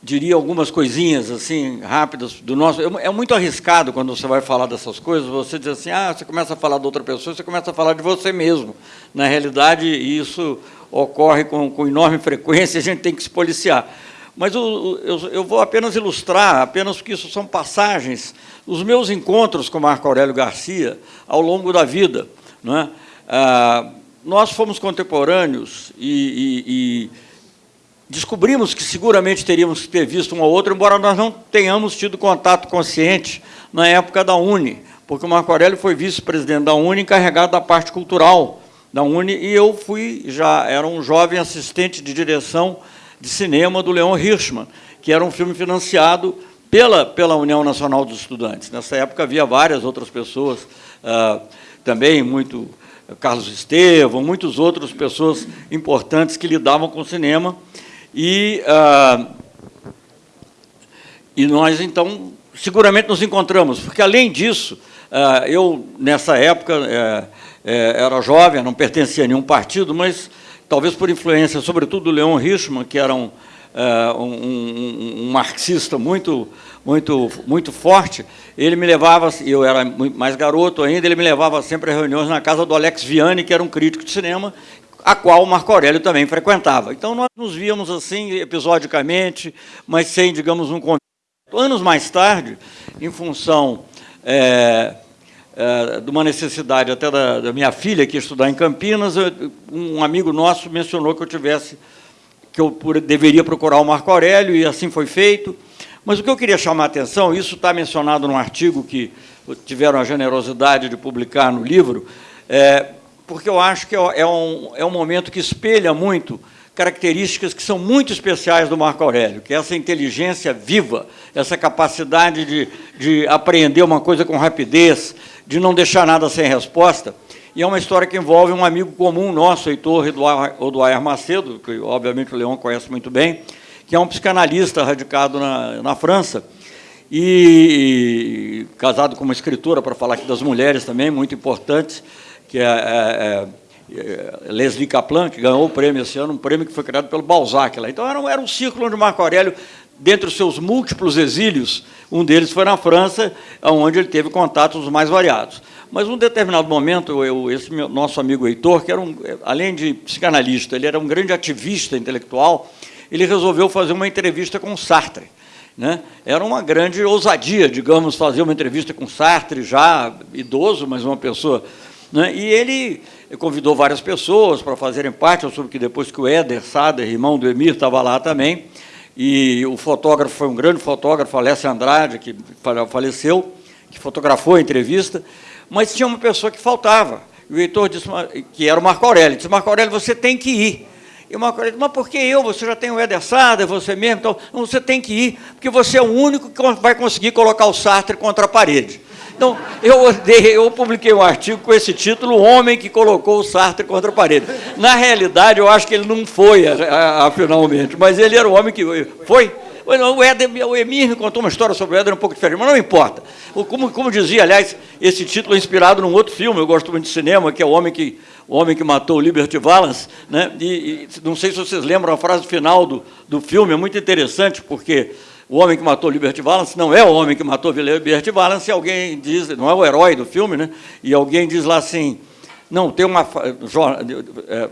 diria algumas coisinhas assim rápidas do nosso. É muito arriscado quando você vai falar dessas coisas. Você diz assim, ah, você começa a falar de outra pessoa, você começa a falar de você mesmo. Na realidade, isso ocorre com, com enorme frequência. A gente tem que se policiar. Mas eu, eu, eu, vou apenas ilustrar, apenas porque isso são passagens, os meus encontros com Marco Aurélio Garcia ao longo da vida. Não é? ah, nós fomos contemporâneos e, e, e descobrimos que seguramente teríamos que ter visto um ou outro, embora nós não tenhamos tido contato consciente na época da Uni, porque o Marco Aurélio foi vice-presidente da Uni, encarregado da parte cultural da Uni, e eu fui, já era um jovem assistente de direção de cinema do Leon Hirschman, que era um filme financiado pela, pela União Nacional dos Estudantes. Nessa época havia várias outras pessoas, uh, também muito Carlos Estevam, muitas outras pessoas importantes que lidavam com o cinema, e, ah, e nós, então, seguramente nos encontramos, porque, além disso, ah, eu, nessa época, é, é, era jovem, não pertencia a nenhum partido, mas, talvez por influência, sobretudo, do Leon Richman, que era um, é, um, um, um marxista muito, muito, muito forte, ele me levava, eu era mais garoto ainda, ele me levava sempre a reuniões na casa do Alex Vianney, que era um crítico de cinema, a qual Marco Aurélio também frequentava. Então, nós nos víamos assim, episodicamente, mas sem, digamos, um convite. Anos mais tarde, em função é, é, de uma necessidade até da, da, minha filha que estudar em Campinas, um amigo nosso mencionou que eu tivesse, que eu deveria procurar o Marco Aurélio, e assim foi feito. Mas o que eu queria chamar a atenção, isso está mencionado num artigo que tiveram a generosidade de publicar no livro, é, porque eu acho que é, é um, é um momento que espelha muito características que são muito especiais do Marco Aurélio, que é essa inteligência viva, essa capacidade de, de apreender uma coisa com rapidez, de não deixar nada sem resposta. E é uma história que envolve um amigo comum nosso, Heitor Oduair Macedo, que obviamente o Leão conhece muito bem, que é um psicanalista radicado na, na França, e, e casado com uma escritora, para falar aqui das mulheres também, muito importantes, que é, é, é, Leslie Kaplan, que ganhou o prêmio esse ano, um prêmio que foi criado pelo Balzac. Lá. Então, era um, era um círculo onde Marco Aurélio dentre os seus múltiplos exílios, um deles foi na França, onde ele teve contatos mais variados. Mas, num determinado momento, eu, esse meu, nosso amigo Heitor, que era um, além de psicanalista, ele era um grande ativista intelectual, ele resolveu fazer uma entrevista com Sartre. Né? Era uma grande ousadia, digamos, fazer uma entrevista com Sartre, já idoso, mas uma pessoa... Né? E ele convidou várias pessoas para fazerem parte, eu soube que depois que o Éder Sader, irmão do Emir, estava lá também, e o fotógrafo foi um grande fotógrafo, Alessio Andrade, que faleceu, que fotografou a entrevista, mas tinha uma pessoa que faltava. E o Heitor disse, que era o Marco Aurélio, disse, Marco Aurélio, você tem que ir. E o Marco Aurélio disse, mas por que eu? Você já tem o Éder Sader, você mesmo, então você tem que ir, porque você é o único que vai conseguir colocar o Sartre contra a parede. Então, eu, eu publiquei um artigo com esse título, O Homem que Colocou o Sartre contra a Parede. Na realidade, eu acho que ele não foi, finalmente, mas ele era o homem que foi. O, Éder, o Emir me contou uma história sobre o Éder um pouco diferente, mas não importa. Como, como dizia, aliás, esse título é inspirado num outro filme, eu gosto muito de cinema, que é O Homem que, o homem que Matou o Liberty Valance. Né? E, e, não sei se vocês lembram a frase final do, do filme, é muito interessante, porque o homem que matou Liberty Valance não é o homem que matou Liberty Valance, e alguém diz, não é o herói do filme, né? e alguém diz lá assim, não, tem uma... É,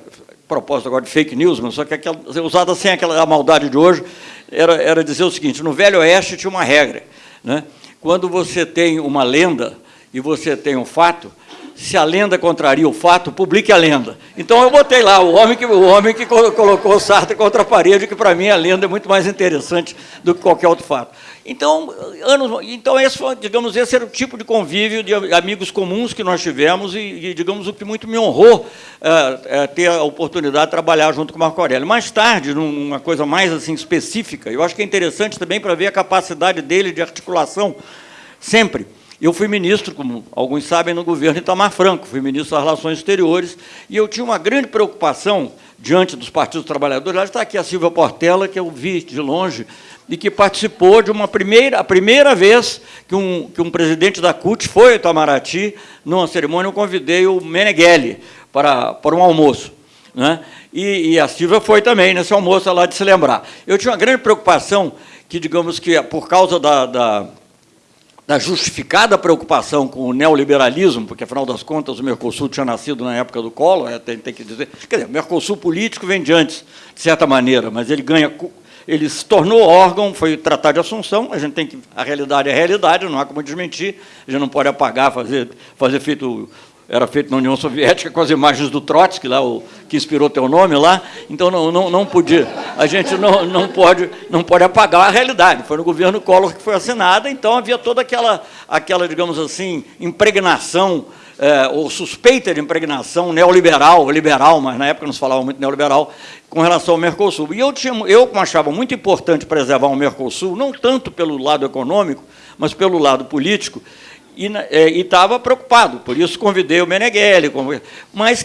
propósito agora de fake news, mas só que aquela, usada sem aquela maldade de hoje, era, era dizer o seguinte, no Velho Oeste tinha uma regra, né? quando você tem uma lenda e você tem um fato, se a lenda contraria o fato, publique a lenda. Então eu botei lá o homem que, o homem que colocou o Sartre contra a parede, que para mim a lenda é muito mais interessante do que qualquer outro fato. Então, anos, então esse foi, digamos, esse era o tipo de convívio de amigos comuns que nós tivemos e, e digamos, o que muito me honrou é, é, ter a oportunidade de trabalhar junto com o Marco Aurélio. Mais tarde, numa coisa mais assim específica, eu acho que é interessante também para ver a capacidade dele de articulação sempre eu fui ministro, como alguns sabem, no governo Itamar Franco, fui ministro das Relações Exteriores, e eu tinha uma grande preocupação diante dos partidos trabalhadores. Lá está aqui a Silvia Portela, que eu vi de longe, e que participou de uma primeira, a primeira vez que um, que um presidente da CUT foi ao Itamaraty, numa cerimônia, eu convidei o Meneghelli para, para um almoço. Né? E, e a Silvia foi também nesse almoço lá de se lembrar. Eu tinha uma grande preocupação que, digamos que, por causa da, da da justificada preocupação com o neoliberalismo, porque, afinal das contas, o Mercosul tinha nascido na época do Collor, é, tem, tem que dizer... Quer dizer, o Mercosul político vem de antes, de certa maneira, mas ele ganha... Ele se tornou órgão, foi tratado de Assunção, a gente tem que... A realidade é a realidade, não há como desmentir, a gente não pode apagar, fazer, fazer feito era feito na União Soviética com as imagens do Trotsky, lá, o, que inspirou teu nome lá, então não, não, não podia, a gente não, não, pode, não pode apagar a realidade. Foi no governo Collor que foi assinada, então havia toda aquela, aquela digamos assim, impregnação, é, ou suspeita de impregnação neoliberal, liberal, mas na época não se falava muito neoliberal, com relação ao Mercosul. E eu, tinha, eu achava muito importante preservar o Mercosul, não tanto pelo lado econômico, mas pelo lado político, e estava preocupado, por isso convidei o Meneghelli, mas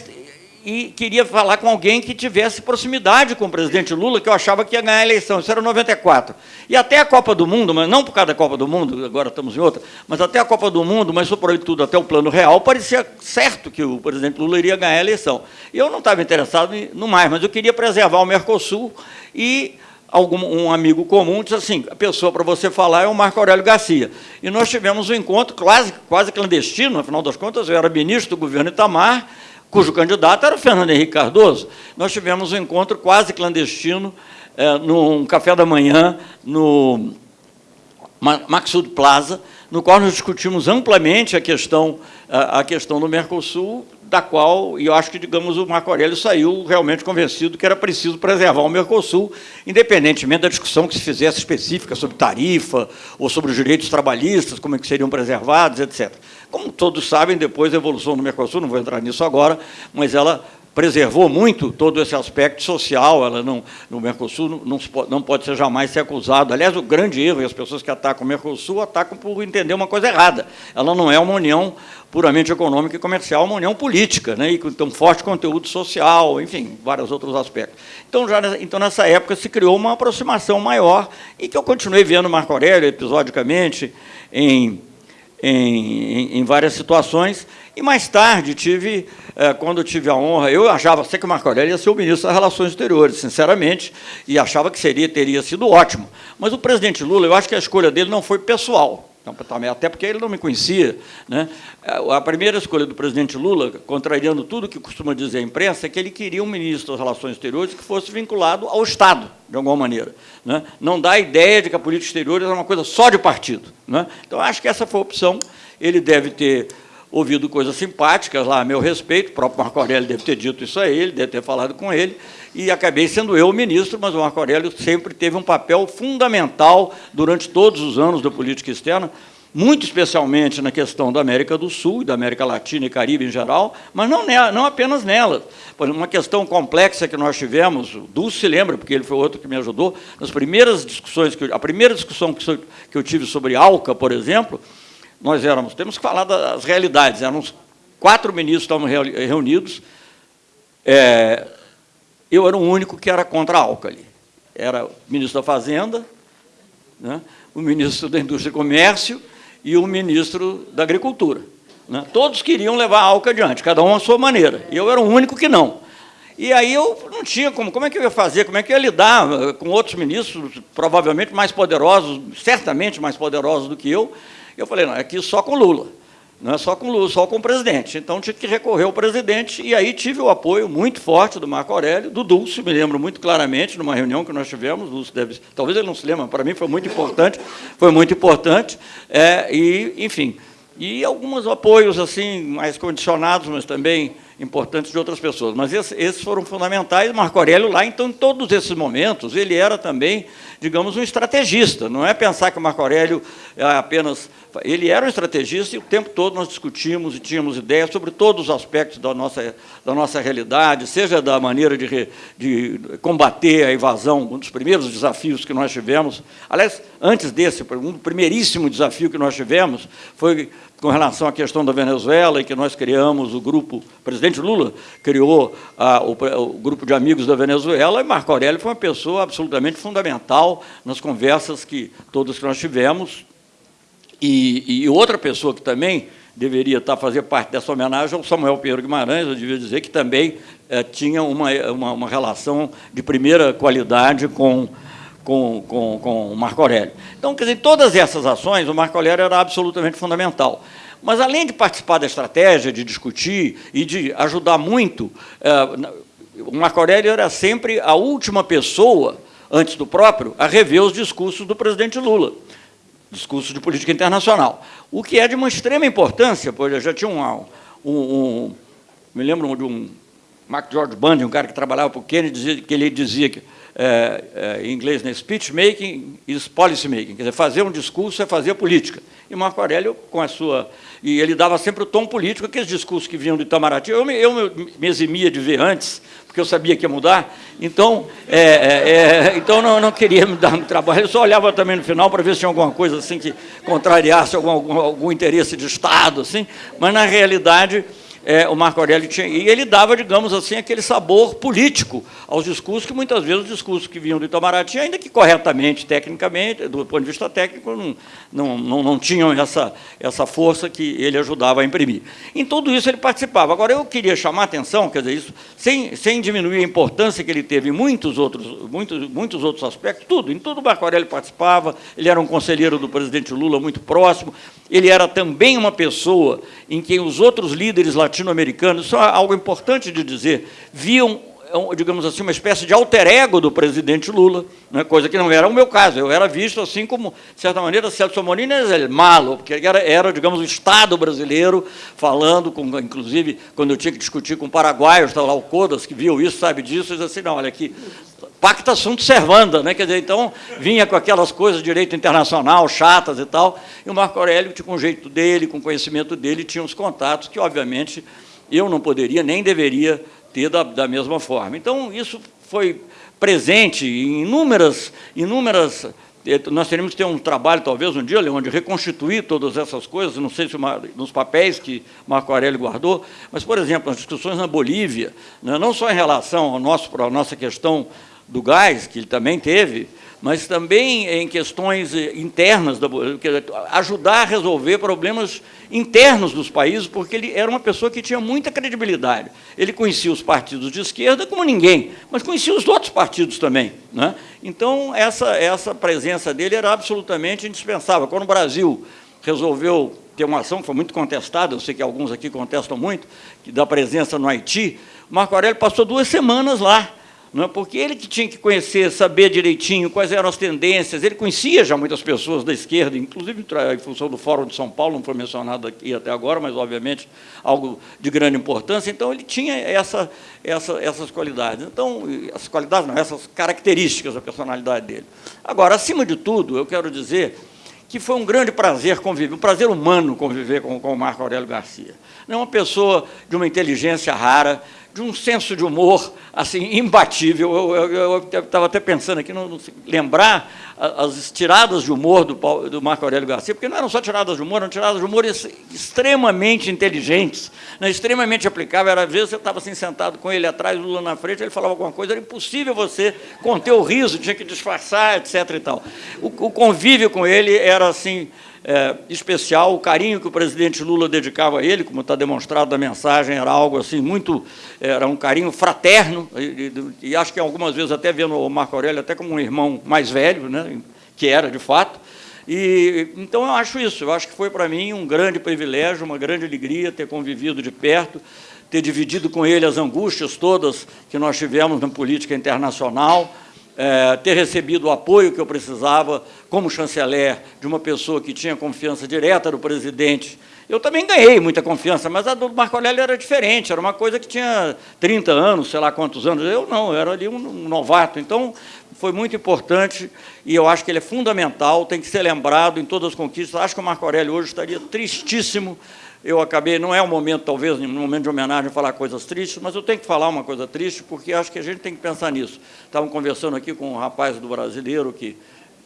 e queria falar com alguém que tivesse proximidade com o presidente Lula, que eu achava que ia ganhar a eleição, isso era 94. E até a Copa do Mundo, mas não por causa da Copa do Mundo, agora estamos em outra, mas até a Copa do Mundo, mas sobretudo até o plano real, parecia certo que o presidente Lula iria ganhar a eleição. Eu não estava interessado no mais, mas eu queria preservar o Mercosul e algum, um amigo comum disse assim, a pessoa para você falar é o Marco Aurélio Garcia. E nós tivemos um encontro quase, quase clandestino, afinal das contas, eu era ministro do governo Itamar, cujo candidato era o Fernando Henrique Cardoso. Nós tivemos um encontro quase clandestino, é, num café da manhã, no Maxud Plaza, no qual nós discutimos amplamente a questão, a questão do Mercosul, da qual, e eu acho que, digamos, o Marco Aurélio saiu realmente convencido que era preciso preservar o Mercosul, independentemente da discussão que se fizesse específica sobre tarifa ou sobre os direitos trabalhistas, como é que seriam preservados, etc. Como todos sabem, depois a evolução do Mercosul, não vou entrar nisso agora, mas ela preservou muito todo esse aspecto social, ela não, no Mercosul não, não, não, pode ser jamais ser acusado. Aliás, o grande erro, e as pessoas que atacam o Mercosul atacam por entender uma coisa errada. Ela não é uma união puramente econômica e comercial, é uma união política, né, e com um forte conteúdo social, enfim, vários outros aspectos. Então, já, então, nessa época, se criou uma aproximação maior, e que eu continuei vendo Marco Aurélio, episodicamente, em em, em, várias situações. E mais tarde, tive, é, quando tive a honra, eu achava sei que o Marco Aurélio ia ser o ministro das Relações Exteriores, sinceramente, e achava que seria, teria sido ótimo. Mas o presidente Lula, eu acho que a escolha dele não foi pessoal. Então, até porque ele não me conhecia. Né? A primeira escolha do presidente Lula, contrariando tudo que costuma dizer a imprensa, é que ele queria um ministro das Relações Exteriores que fosse vinculado ao Estado, de alguma maneira. Né? Não dá a ideia de que a política exterior é uma coisa só de partido. Né? Então, acho que essa foi a opção. Ele deve ter ouvido coisas simpáticas lá a meu respeito, o próprio Marco Aurélio deve ter dito isso a ele, deve ter falado com ele, e acabei sendo eu o ministro, mas o Marco Aurélio sempre teve um papel fundamental durante todos os anos da política externa, muito especialmente na questão da América do Sul, da América Latina e Caribe em geral, mas não, não apenas nela. Uma questão complexa que nós tivemos, o Dulce se lembra, porque ele foi outro que me ajudou, nas primeiras discussões, que eu, a primeira discussão que eu tive sobre ALCA, por exemplo, nós éramos, temos que falar das realidades, éramos quatro ministros estavam reunidos, é, eu era o único que era contra a Alcali. Era o ministro da Fazenda, né, o ministro da Indústria e Comércio e o ministro da Agricultura. Né. Todos queriam levar a Alca adiante, cada um à sua maneira. E eu era o único que não. E aí eu não tinha como, como é que eu ia fazer, como é que eu ia lidar eh, com outros ministros, provavelmente mais poderosos, certamente mais poderosos do que eu, eu falei, não, é aqui só com Lula, não é só com Lula, só com o presidente. Então, tive que recorrer ao presidente, e aí tive o apoio muito forte do Marco Aurélio, do Dulce, me lembro muito claramente, numa reunião que nós tivemos, Dulce deve, talvez ele não se lembre, para mim foi muito importante, foi muito importante, é, e, enfim, e alguns apoios assim mais condicionados, mas também importantes de outras pessoas. Mas esses, foram fundamentais. Marco Aurélio lá, então, em todos esses momentos, ele era também, digamos, um estrategista. Não é pensar que o Marco Aurélio é apenas ele era um estrategista e o tempo todo nós discutimos e tínhamos ideias sobre todos os aspectos da nossa, da nossa realidade, seja da maneira de, de combater a evasão, um dos primeiros desafios que nós tivemos. Aliás, antes desse, um primeiríssimo desafio que nós tivemos foi com relação à questão da Venezuela, em que nós criamos o grupo, o presidente Lula criou a, o, o, grupo de amigos da Venezuela, e Marco Aurélio foi uma pessoa absolutamente fundamental nas conversas que todos que nós tivemos, e, e, outra pessoa que também deveria estar fazer parte dessa homenagem é o Samuel Pedro Guimarães, eu devia dizer que também é, tinha uma, uma, uma, relação de primeira qualidade com, com, com, com o Marco Aurélio. Então, quer dizer, todas essas ações, o Marco Aurélio era absolutamente fundamental. Mas, além de participar da estratégia, de discutir e de ajudar muito, é, o Marco Aurélio era sempre a última pessoa, antes do próprio, a rever os discursos do presidente Lula discurso de política internacional. O que é de uma extrema importância, pois eu já tinha um, um, um me lembro de um Mark George Bundy, um cara que trabalhava para o Kennedy, dizia, que ele dizia que, é, é, em inglês, né, speech making is policy making, quer dizer, fazer um discurso é fazer política. E Marco Aurélio, com a sua... E ele dava sempre o tom político, aqueles discursos que vinham do Itamaraty, eu me, eu me eximia de ver antes, porque eu sabia que ia mudar, então, é, é, é, então não, não queria me dar muito trabalho, eu só olhava também no final para ver se tinha alguma coisa assim que contrariasse algum, algum, algum interesse de Estado, assim, mas, na realidade, é, o Marco Aurélio tinha. E ele dava, digamos assim, aquele sabor político aos discursos, que muitas vezes os discursos que vinham do Itamaraty, ainda que corretamente, tecnicamente, do ponto de vista técnico, não, não, não, não tinham essa, essa força que ele ajudava a imprimir. Em tudo isso ele participava. Agora, eu queria chamar a atenção, quer dizer, isso, sem, sem diminuir a importância que ele teve em muitos outros, muitos, muitos outros aspectos, tudo, em tudo o Marco Aurélio participava, ele era um conselheiro do presidente Lula muito próximo, ele era também uma pessoa em quem os outros líderes latino-americanos, é algo importante de dizer, viam, digamos assim, uma espécie de alter ego do presidente Lula, né, coisa que não era o meu caso. Eu era visto assim como, de certa maneira, Celso Amorim era malo, porque era, era, digamos, o Estado brasileiro falando, com, inclusive, quando eu tinha que discutir com paraguaios, estava lá o Codas, que viu isso, sabe disso, e disse assim, não, olha aqui, pacta sunt servanda, né? Quer dizer, então vinha com aquelas coisas de direito internacional chatas e tal, e o Marco Aurélio, com o jeito dele, com o conhecimento dele, tinha uns contatos que, obviamente, eu não poderia nem deveria ter da, da mesma forma. Então, isso foi presente em inúmeras, inúmeras eh, nós teremos que ter um trabalho, talvez, um dia, Leon, de reconstituir todas essas coisas, não sei se uma, nos papéis que Marco Aurélio guardou, mas, por exemplo, as discussões na Bolívia, né, não só em relação ao nosso, à nossa questão do gás, que ele também teve, mas também em questões eh, internas, ajudar a resolver problemas internos dos países, porque ele era uma pessoa que tinha muita credibilidade. Ele conhecia os partidos de esquerda como ninguém, mas conhecia os outros partidos também. Né? Então, essa, essa presença dele era absolutamente indispensável. Quando o Brasil resolveu ter uma ação que foi muito contestada, eu sei que alguns aqui contestam muito, da presença no Haiti, Marco Aurélio passou duas semanas lá, não é? porque ele que tinha que conhecer, saber direitinho quais eram as tendências, ele conhecia já muitas pessoas da esquerda, inclusive em função do Fórum de São Paulo, não foi mencionado aqui até agora, mas, obviamente, algo de grande importância, então ele tinha essa, essa, essas qualidades. Então, essas qualidades não, essas características da personalidade dele. Agora, acima de tudo, eu quero dizer que foi um grande prazer conviver, um prazer humano conviver com, com o Marco Aurélio Garcia. É uma pessoa de uma inteligência rara, de um senso de humor assim imbatível. Eu estava até pensando aqui, não, não, lembrar as tiradas de humor do, do, Marco Aurélio Garcia, porque não eram só tiradas de humor, eram tiradas de humor extremamente inteligentes, né, extremamente aplicáveis. Às vezes você estava assim, sentado com ele atrás, o Lula na frente, ele falava alguma coisa, era impossível você conter o riso, tinha que disfarçar, etc. E tal. O, o convívio com ele era assim é, especial, o carinho que o presidente Lula dedicava a ele, como está demonstrado na mensagem, era algo assim muito, era um carinho fraterno, e, e, acho que algumas vezes até vendo o Marco Aurélio até como um irmão mais velho, né, que era de fato, e, então eu acho isso, eu acho que foi para mim um grande privilégio, uma grande alegria ter convivido de perto, ter dividido com ele as angústias todas que nós tivemos na política internacional, é, ter recebido o apoio que eu precisava como chanceler de uma pessoa que tinha confiança direta do presidente. Eu também ganhei muita confiança, mas a do Marco Aurélio era diferente, era uma coisa que tinha 30 anos, sei lá quantos anos. Eu não, eu era ali um novato. Então, foi muito importante e eu acho que ele é fundamental, tem que ser lembrado em todas as conquistas. Acho que o Marco Aurélio hoje estaria tristíssimo eu acabei, não é o momento, talvez, no momento de homenagem, falar coisas tristes, mas eu tenho que falar uma coisa triste, porque acho que a gente tem que pensar nisso. Estavam conversando aqui com um rapaz do brasileiro que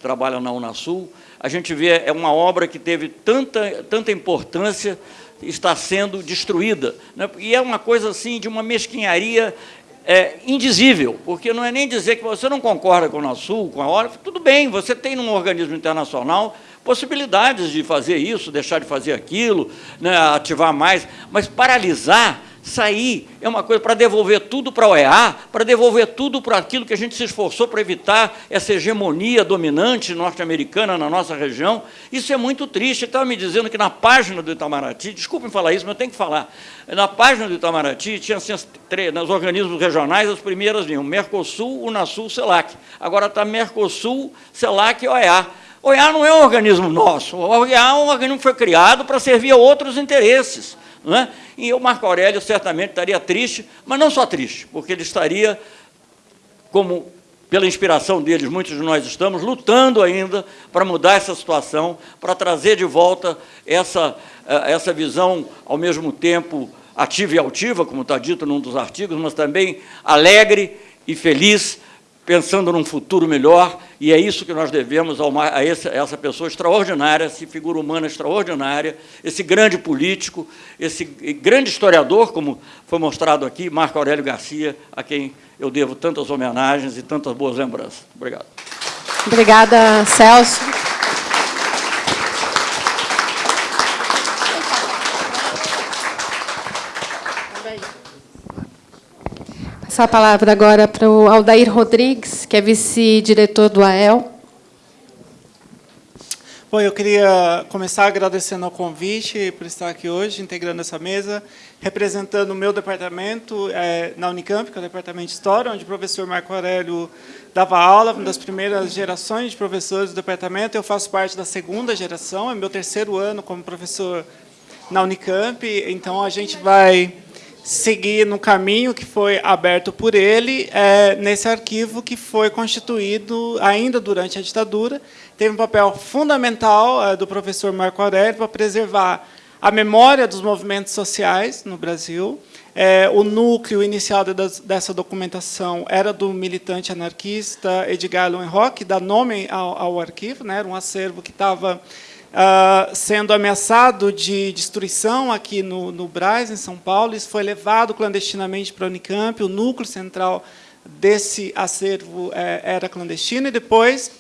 trabalha na Unasul, a gente vê, é uma obra que teve tanta, tanta importância, está sendo destruída. Né? E é uma coisa assim de uma mesquinharia é, indizível, porque não é nem dizer que você não concorda com a Unasul, com a hora, tudo bem, você tem num organismo internacional possibilidades de fazer isso, deixar de fazer aquilo, né, ativar mais, mas paralisar, sair, é uma coisa para devolver tudo para a OEA, para devolver tudo para aquilo que a gente se esforçou para evitar essa hegemonia dominante norte-americana na nossa região. Isso é muito triste. Estava me dizendo que na página do Itamaraty, desculpem falar isso, mas eu tenho que falar, na página do Itamaraty tinha assim, nos organismos regionais as primeiras linhas, Mercosul, Unasul, CELAC. Agora está Mercosul, CELAC e OEA. O OEA não é um organismo nosso, o OEA é um organismo que foi criado para servir a outros interesses. Não é? E o Marco Aurélio certamente estaria triste, mas não só triste, porque ele estaria, como pela inspiração deles, muitos de nós estamos, lutando ainda para mudar essa situação, para trazer de volta essa, eh, essa visão, ao mesmo tempo, ativa e altiva, como está dito num dos artigos, mas também alegre e feliz pensando num futuro melhor, e é isso que nós devemos a, essa, a essa pessoa extraordinária, essa figura humana extraordinária, esse grande político, esse grande historiador, como foi mostrado aqui, Marco Aurélio Garcia, a quem eu devo tantas homenagens e tantas boas lembranças. Obrigado. Obrigada, Celso. Passar a palavra agora para o Aldair Rodrigues, que é vice-diretor do AEL. Bom, eu queria começar agradecendo ao convite por estar aqui hoje, integrando essa mesa, representando o meu departamento é, na Unicamp, que é o Departamento de História, onde o professor Marco Aurélio dava aula, uma das primeiras gerações de professores do departamento. Eu faço parte da segunda geração, é meu terceiro ano como professor na Unicamp, então a gente vai seguir no caminho que foi aberto por ele, é, nesse arquivo que foi constituído ainda durante a ditadura. Teve um papel fundamental é, do professor Marco Aurélio para preservar a memória dos movimentos sociais no Brasil. É, o núcleo inicial de, dessa documentação era do militante anarquista Edgar Lowenrock, que dá nome ao, ao arquivo, né, era um acervo que estava uh, sendo ameaçado de destruição aqui no, no Braz, em São Paulo. Isso foi levado clandestinamente para a Unicamp, o núcleo central desse acervo é, era clandestino, e depois,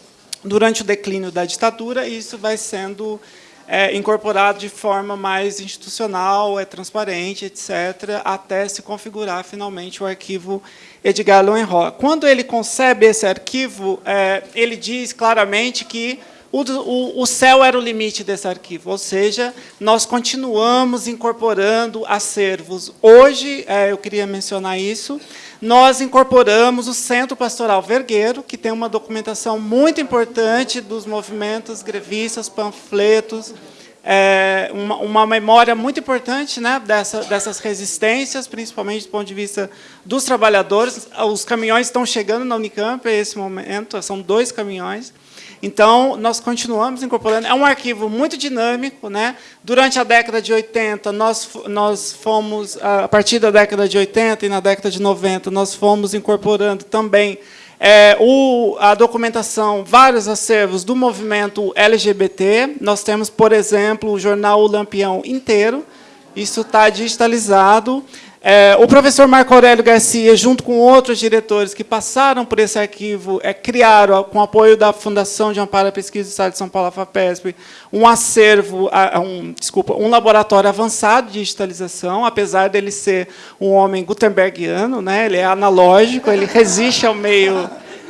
durante o declínio da ditadura, isso vai sendo é, incorporado de forma mais institucional, é transparente, etc., até se configurar finalmente o arquivo Edgar Lohenroy. Quando ele concebe esse arquivo, é, ele diz claramente que o, o, o, céu era o limite desse arquivo, ou seja, nós continuamos incorporando acervos. Hoje, é, eu queria mencionar isso, nós incorporamos o Centro Pastoral Vergueiro, que tem uma documentação muito importante dos movimentos grevistas, panfletos, é, uma, uma, memória muito importante né, dessa, dessas resistências, principalmente do ponto de vista dos trabalhadores. Os caminhões estão chegando na Unicamp nesse momento, são dois caminhões. Então, nós continuamos incorporando. É um arquivo muito dinâmico. Né? Durante a década de 80, nós, nós fomos, a partir da década de 80 e na década de 90, nós fomos incorporando também é, o, a documentação, vários acervos do movimento LGBT. Nós temos, por exemplo, o jornal O Lampião inteiro. Isso está digitalizado. É, o professor Marco Aurélio Garcia, junto com outros diretores que passaram por esse arquivo, é, criaram, com apoio da Fundação de Amparo à Pesquisa do Estado de São Paulo, a FAPESP, um acervo, um, desculpa, um laboratório avançado de digitalização, apesar dele ser um homem gutenbergiano, né, ele é analógico, ele resiste ao meio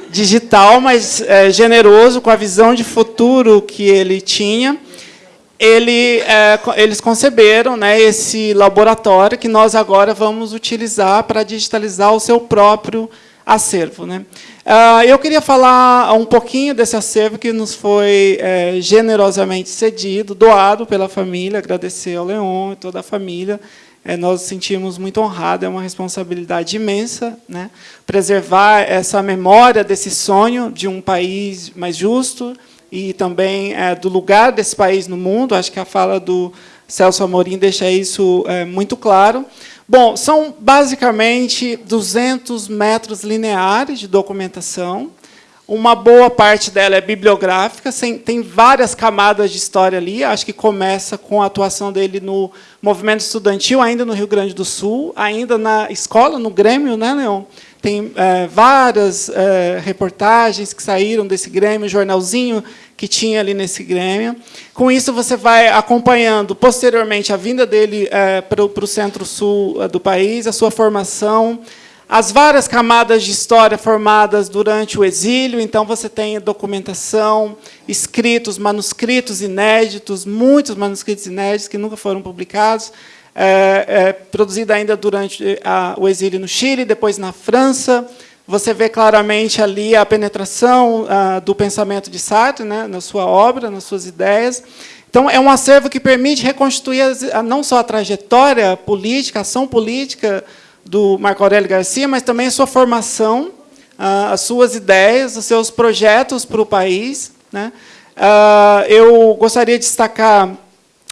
digital, mas é, generoso, com a visão de futuro que ele tinha ele, é, eles conceberam né, esse laboratório que nós agora vamos utilizar para digitalizar o seu próprio acervo. Né? Uh, eu queria falar um pouquinho desse acervo que nos foi é, generosamente cedido, doado pela família, agradecer ao Leon e toda a família. É, nós nos sentimos muito honrados, é uma responsabilidade imensa né? preservar essa memória desse sonho de um país mais justo, e também é, do lugar desse país no mundo. Acho que a fala do Celso Amorim deixa isso é, muito claro. Bom, são basicamente 200 metros lineares de documentação. Uma boa parte dela é bibliográfica, tem várias camadas de história ali. Acho que começa com a atuação dele no movimento estudantil, ainda no Rio Grande do Sul, ainda na escola, no Grêmio, né, Leon? Tem é, várias é, reportagens que saíram desse Grêmio, jornalzinho que tinha ali nesse Grêmio. Com isso, você vai acompanhando, posteriormente, a vinda dele é, para o centro-sul é, do país, a sua formação, as várias camadas de história formadas durante o exílio. Então, você tem documentação, escritos, manuscritos inéditos, muitos manuscritos inéditos que nunca foram publicados, é, é, produzida ainda durante a, o exílio no Chile, depois na França, você vê claramente ali a penetração ah, do pensamento de Sartre né, na sua obra, nas suas ideias. Então, é um acervo que permite reconstituir não só a trajetória política, a ação política do Marco Aurélio Garcia, mas também a sua formação, ah, as suas ideias, os seus projetos para o país. Né? Ah, eu gostaria de destacar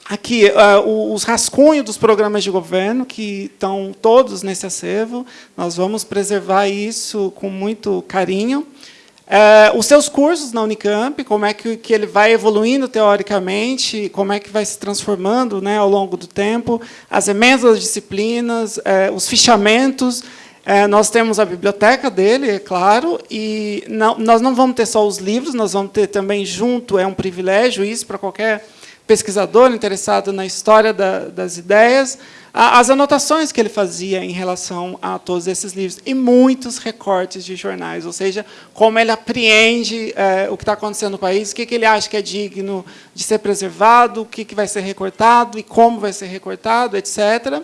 aqui uh, os rascunhos dos programas de governo, que estão todos nesse acervo. Nós vamos preservar isso com muito carinho. Uh, os seus cursos na Unicamp, como é que, que ele vai evoluindo teoricamente, como é que vai se transformando né, ao longo do tempo, as emendas das disciplinas, uh, os fichamentos. nós temos a biblioteca dele, é claro, e não, nós não vamos ter só os livros, nós vamos ter também junto, é um privilégio isso para qualquer pesquisador interessado na história da, das ideias, as anotações que ele fazia em relação a todos esses livros, e muitos recortes de jornais, ou seja, como ele apreende é, o que está acontecendo no país, o que, que ele acha que é digno de ser preservado, o que, que vai ser recortado e como vai ser recortado, etc.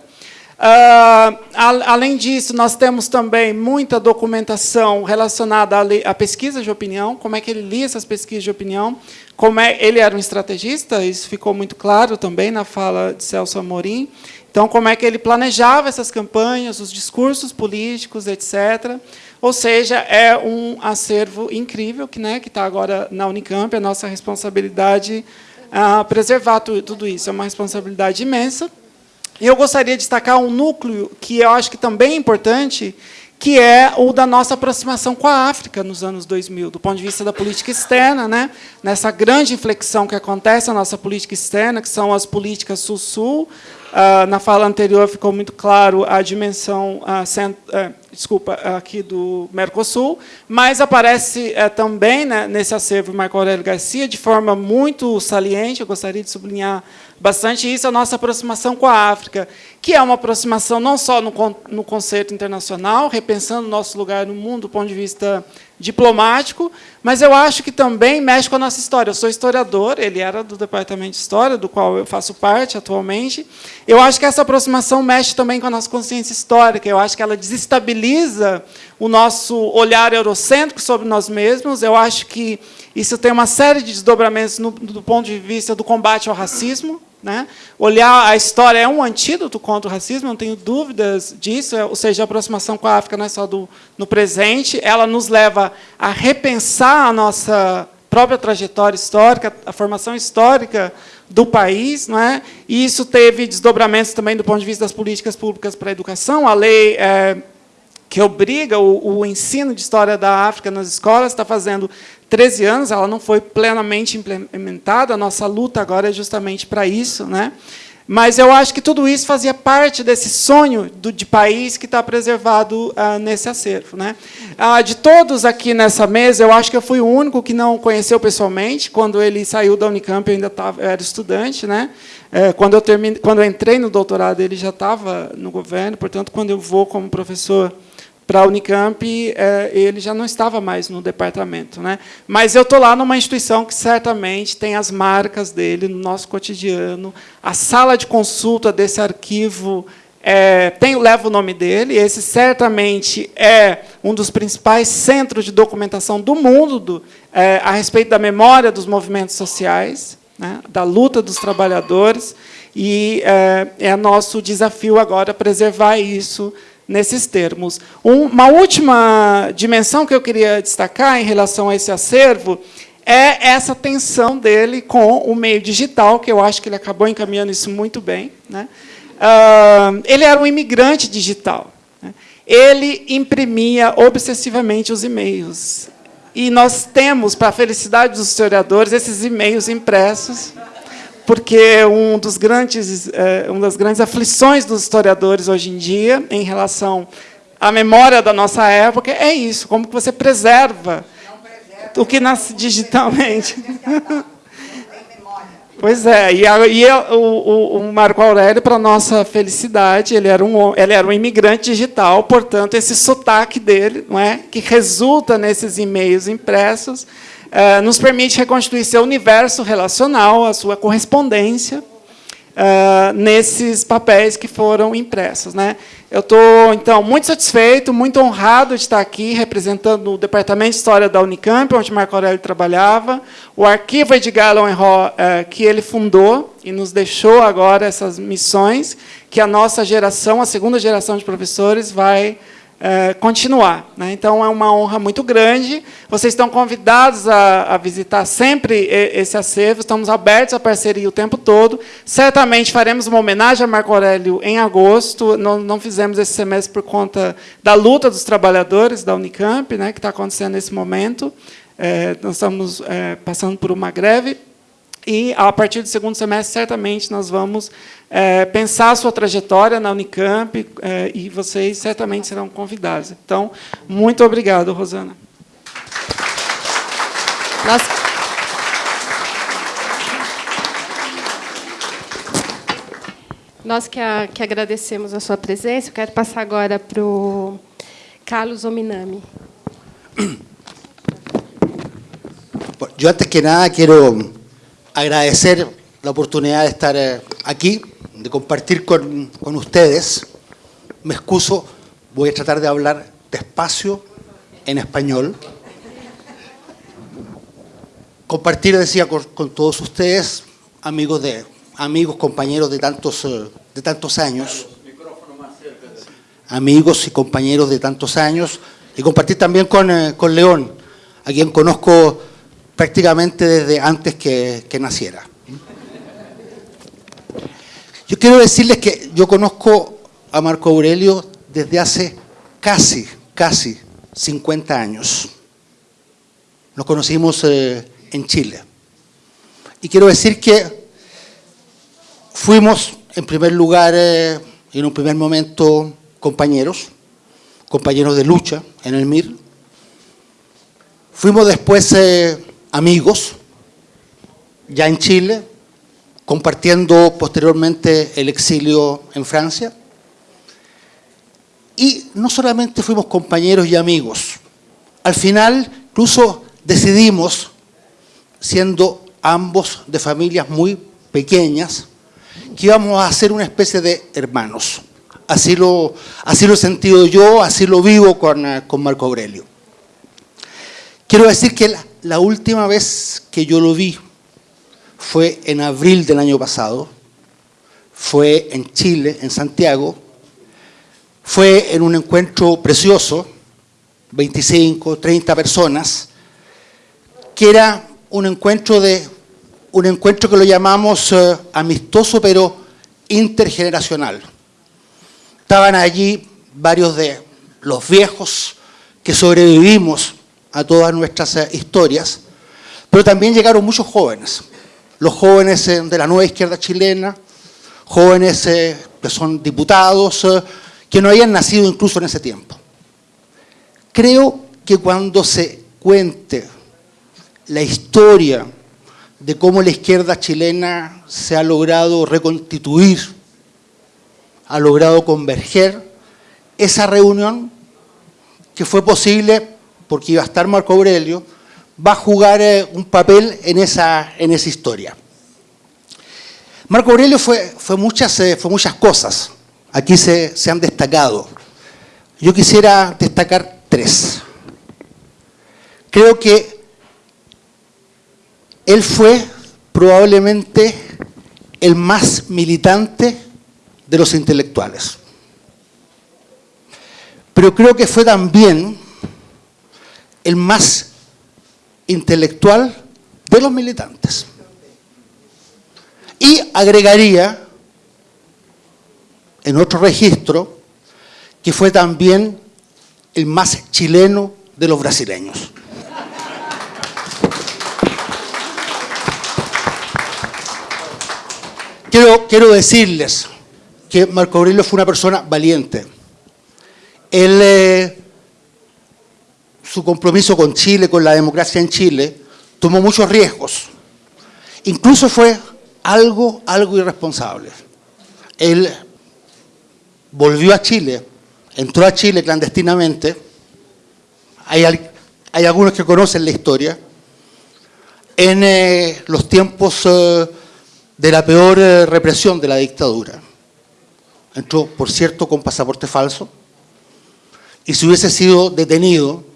Uh, além disso, nós temos também muita documentação relacionada à, pesquisa de opinião, como é que ele lia essas pesquisas de opinião, como é, ele era um estrategista, isso ficou muito claro também na fala de Celso Amorim. Então, como é que ele planejava essas campanhas, os discursos políticos, etc. Ou seja, é um acervo incrível que né, está agora na Unicamp, é nossa responsabilidade uh, preservar tudo isso. É uma responsabilidade imensa. E eu gostaria de destacar um núcleo que eu acho que também é importante, que é o da nossa aproximação com a África nos anos 2000, do ponto de vista da política externa, né? nessa grande inflexão que acontece na nossa política externa, que são as políticas Sul-Sul, ah, na fala anterior ficou muito claro a dimensão, ah, eh, desculpa, aqui do Mercosul, mas aparece eh, também né, nesse acervo Marco Aurélio Garcia de forma muito saliente, eu gostaria de sublinhar bastante isso, a nossa aproximação com a África, que é uma aproximação não só no, no conceito internacional, repensando o nosso lugar no mundo do ponto de vista diplomático, mas eu acho que também mexe com a nossa história. Eu sou historiador, ele era do Departamento de História, do qual eu faço parte atualmente. Eu acho que essa aproximação mexe também com a nossa consciência histórica. Eu acho que ela desestabiliza o nosso olhar eurocêntrico sobre nós mesmos. Eu acho que isso tem uma série de desdobramentos no, do ponto de vista do combate ao racismo. Né? Olhar a história é um antídoto contra o racismo, não tenho dúvidas disso, ou seja, a aproximação com a África não é só do, no presente, ela nos leva a repensar a nossa própria trajetória histórica, a formação histórica do país, não é? e isso teve desdobramentos também do ponto de vista das políticas públicas para a educação, a lei é, que obriga o, o, ensino de história da África nas escolas está fazendo 13 anos, ela não foi plenamente implementada, a nossa luta agora é justamente para isso. Né? Mas eu acho que tudo isso fazia parte desse sonho do, de país que está preservado ah, nesse acervo. Né? Ah, de todos aqui nessa mesa, eu acho que eu fui o único que não conheceu pessoalmente. Quando ele saiu da Unicamp, eu ainda tava, era estudante. Né? É, quando, eu termine, quando eu entrei no doutorado, ele já estava no governo, portanto, quando eu vou como professor para a Unicamp, é, ele já não estava mais no departamento. Né? Mas eu estou lá numa instituição que certamente tem as marcas dele no nosso cotidiano. A sala de consulta desse arquivo é, tem, leva o nome dele. Esse certamente é um dos principais centros de documentação do mundo do, é, a respeito da memória dos movimentos sociais, né, da luta dos trabalhadores. E é, é nosso desafio agora preservar isso nesses termos. Uma última dimensão que eu queria destacar em relação a esse acervo é essa tensão dele com o meio digital, que eu acho que ele acabou encaminhando isso muito bem. Né? Uh, ele era um imigrante digital. Né? Ele imprimia obsessivamente os e-mails. E nós temos, para a felicidade dos historiadores, esses e-mails impressos porque um dos grandes, é, uma das grandes aflições dos historiadores hoje em dia, em relação à memória da nossa época, é isso, como que você preserva o que nasce digitalmente. [laughs] Pois é, e, a, e a, o, o, Marco Aurélio, para nossa felicidade, ele era, um, ele era um imigrante digital, portanto, esse sotaque dele, não é, que resulta nesses e-mails impressos, eh, nos permite reconstituir seu universo relacional, a sua correspondência, uh, nesses papéis que foram impressos. Né? Eu estou, então, muito satisfeito, muito honrado de estar aqui representando o Departamento de História da Unicamp, onde Marco Aurélio trabalhava, o Arquivo Edgar Lowenro, uh, que ele fundou e nos deixou agora essas missões, que a nossa geração, a segunda geração de professores, vai é, continuar. Né? Então, é uma honra muito grande. Vocês estão convidados a, a, visitar sempre esse acervo. Estamos abertos à parceria o tempo todo. Certamente faremos uma homenagem a Marco Aurélio em agosto. Não, não fizemos esse semestre por conta da luta dos trabalhadores da Unicamp, né, que está acontecendo nesse momento. É, nós estamos é, passando por uma greve e, a partir do segundo semestre, certamente, nós vamos é, pensar a sua trajetória na Unicamp é, e vocês certamente serão convidados. Então, muito obrigado, Rosana. Nós... Nós que, a, que agradecemos a sua presença. Eu quero passar agora para o Carlos Ominami. Eu, antes que nada, quero agradecer la oportunidad de estar eh, aquí, de compartir con, ustedes. Me excuso, voy a tratar de hablar despacio en español. Compartir, decía, con, todos ustedes, amigos, de, amigos compañeros de tantos, eh, de tantos años, amigos y compañeros de tantos años, y compartir también con, eh, con León, a quien conozco prácticamente desde antes que, naciera. Yo quiero decirles que yo conozco a Marco Aurelio desde hace casi, casi 50 años. Nos conocimos eh, en Chile. Y quiero decir que fuimos en primer lugar, eh, en un primer momento, compañeros, compañeros de lucha en el MIR. Fuimos después eh, amigos, ya en Chile, compartiendo posteriormente el exilio en Francia. Y no solamente fuimos compañeros y amigos, al final incluso decidimos, siendo ambos de familias muy pequeñas, que íbamos a ser una especie de hermanos. Así lo, así lo he sentido yo, así lo vivo con, con Marco Aurelio. Quiero decir que la última vez que yo lo vi fue en abril del año pasado, fue en Chile, en Santiago, fue en un encuentro precioso, 25, 30 personas, que era un encuentro, de, un encuentro que lo llamamos eh, amistoso pero intergeneracional. Estaban allí varios de los viejos que sobrevivimos a todas nuestras eh, historias, pero también llegaron muchos jóvenes, los jóvenes eh, de la nueva izquierda chilena, jóvenes eh, que son diputados, que no habían nacido incluso en ese tiempo. Creo que cuando se cuente la historia de cómo la izquierda chilena se ha logrado reconstituir, ha logrado converger, esa reunión que fue posible porque iba a estar Marco Aurelio, va a jugar eh, un papel en esa, en esa historia. Marco Aurelio fue, fue, muchas, eh, fue muchas cosas, aquí se, se han destacado. Yo quisiera destacar tres. Creo que él fue probablemente el más militante de los intelectuales. Pero creo que fue también el más intelectual de los militantes. Y agregaría en otro registro que fue también el más chileno de los brasileños. Quiero, quiero decirles que Marco Aurelio fue una persona valiente. Él eh, su compromiso con Chile, con la democracia en Chile, tomó muchos riesgos. Incluso fue algo, algo irresponsable. Él volvió a Chile, entró a Chile clandestinamente. Hay, algunos que conocen la historia. En eh, los tiempos eh, de la peor eh, represión de la dictadura. Entró, por cierto, con pasaporte falso. Y si hubiese sido detenido,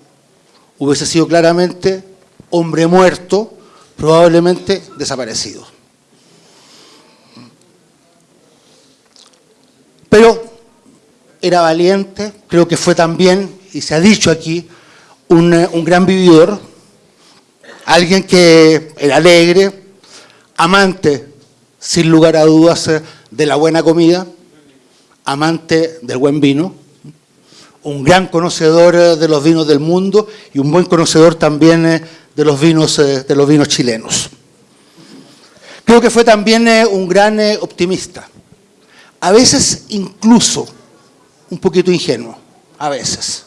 hubiese sido claramente hombre muerto, probablemente desaparecido. Pero era valiente, creo que fue también, y se ha dicho aquí, un, gran vividor, alguien que era alegre, amante, sin lugar a dudas, de la buena comida, amante del buen vino, un gran conocedor eh, de los vinos del mundo y un buen conocedor también eh, de los vinos, eh, de los vinos chilenos. Creo que fue también un gran optimista, a veces incluso un poquito ingenuo, a veces.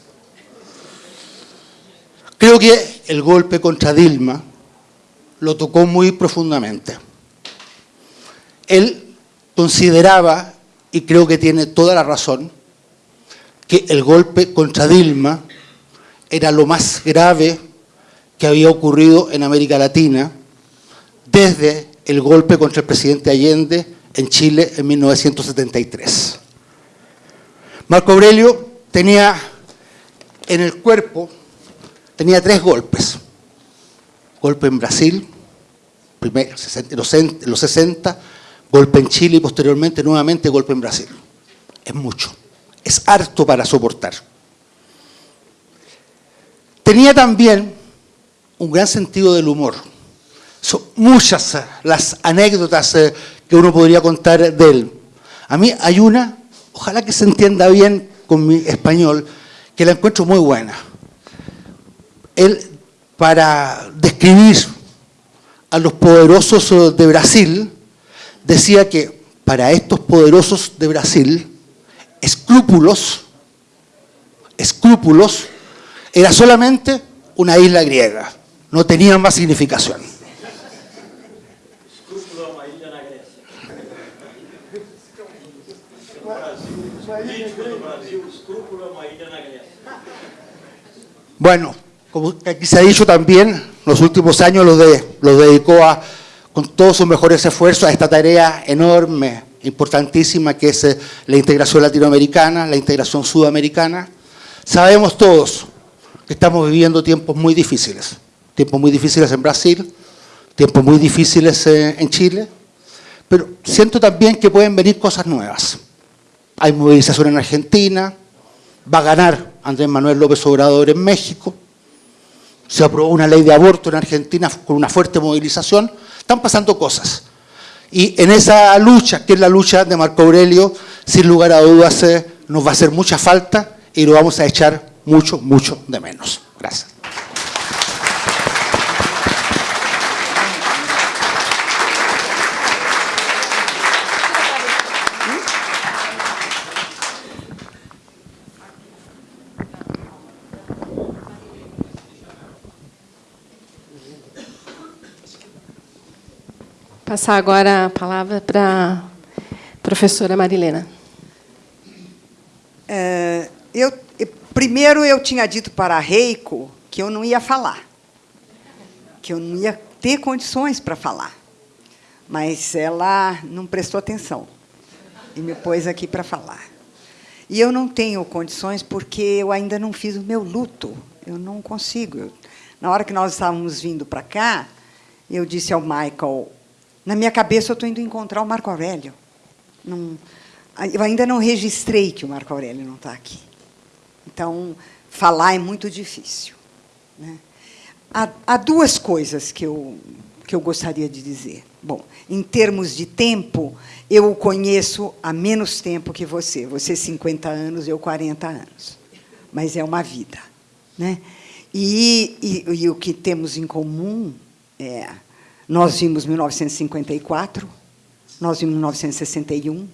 Creo que el golpe contra Dilma lo tocó muy profundamente. Él consideraba, y creo que tiene toda la razón, que el golpe contra Dilma era lo más grave que había ocurrido en América Latina desde el golpe contra el presidente Allende en Chile en 1973. Marco Aurelio tenía en el cuerpo, tenía tres golpes. Golpe en Brasil, primero, en los 60, golpe en Chile y posteriormente nuevamente golpe en Brasil. Es mucho es harto para soportar. Tenía también un gran sentido del humor. Son muchas eh, las anécdotas eh, que uno podría contar de él. A mí hay una, ojalá que se entienda bien con mi español, que la encuentro muy buena. Él, para describir a los poderosos eh, de Brasil, decía que para estos poderosos de Brasil, escrúpulos, escrúpulos, era solamente una isla griega, no tenía más significación. Bueno, como aquí se ha dicho también, los últimos años los, de, dedicó a, con todos sus mejores esfuerzos a esta tarea enorme, importantísima, que es eh, la integración latinoamericana, la integración sudamericana. Sabemos todos que estamos viviendo tiempos muy difíciles, tiempos muy difíciles en Brasil, tiempos muy difíciles eh, en Chile, pero siento también que pueden venir cosas nuevas. Hay movilización en Argentina, va a ganar Andrés Manuel López Obrador en México, se aprobó una ley de aborto en Argentina con una fuerte movilización, están pasando cosas. Y en esa lucha, que es la lucha de Marco Aurelio, sin lugar a dudas eh, nos va a hacer mucha falta y lo vamos a echar mucho, mucho de menos. Gracias. Passar agora a palavra para a professora Marilena. É, eu, primeiro, eu tinha dito para a Reiko que eu não ia falar, que eu não ia ter condições para falar. Mas ela não prestou atenção e me pôs aqui para falar. E eu não tenho condições porque eu ainda não fiz o meu luto. Eu não consigo. Na hora que nós estávamos vindo para cá, eu disse ao Michael, na minha cabeça, eu estou indo encontrar o Marco Aurélio. Não, eu ainda não registrei que o Marco Aurélio não está aqui. Então, falar é muito difícil. Né? Há, há, duas coisas que eu, que eu gostaria de dizer. Bom, em termos de tempo, eu o conheço há menos tempo que você. Você 50 anos, eu 40 anos. Mas é uma vida. Né? E, e, e o que temos em comum é nós vimos 1954, nós vimos 1961,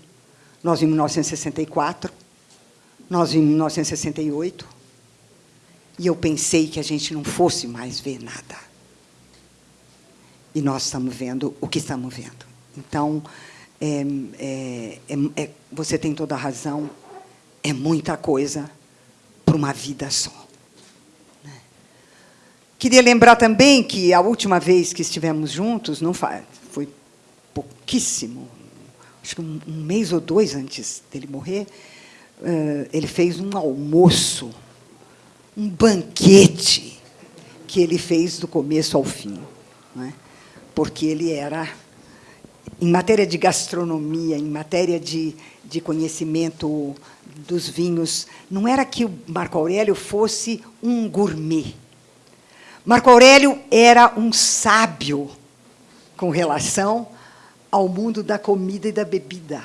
nós vimos 1964, nós vimos 1968, e eu pensei que a gente não fosse mais ver nada. E nós estamos vendo o que estamos vendo. Então, é, é, é, você tem toda a razão, é muita coisa para uma vida só. Queria lembrar também que a última vez que estivemos juntos, não foi pouquíssimo, acho que um, mês ou dois antes dele morrer, ele fez um almoço, um banquete que ele fez do começo ao fim, é? porque ele era, em matéria de gastronomia, em matéria de, de conhecimento dos vinhos, não era que o Marco Aurélio fosse um gourmet, Marco Aurélio era um sábio com relação ao mundo da comida e da bebida.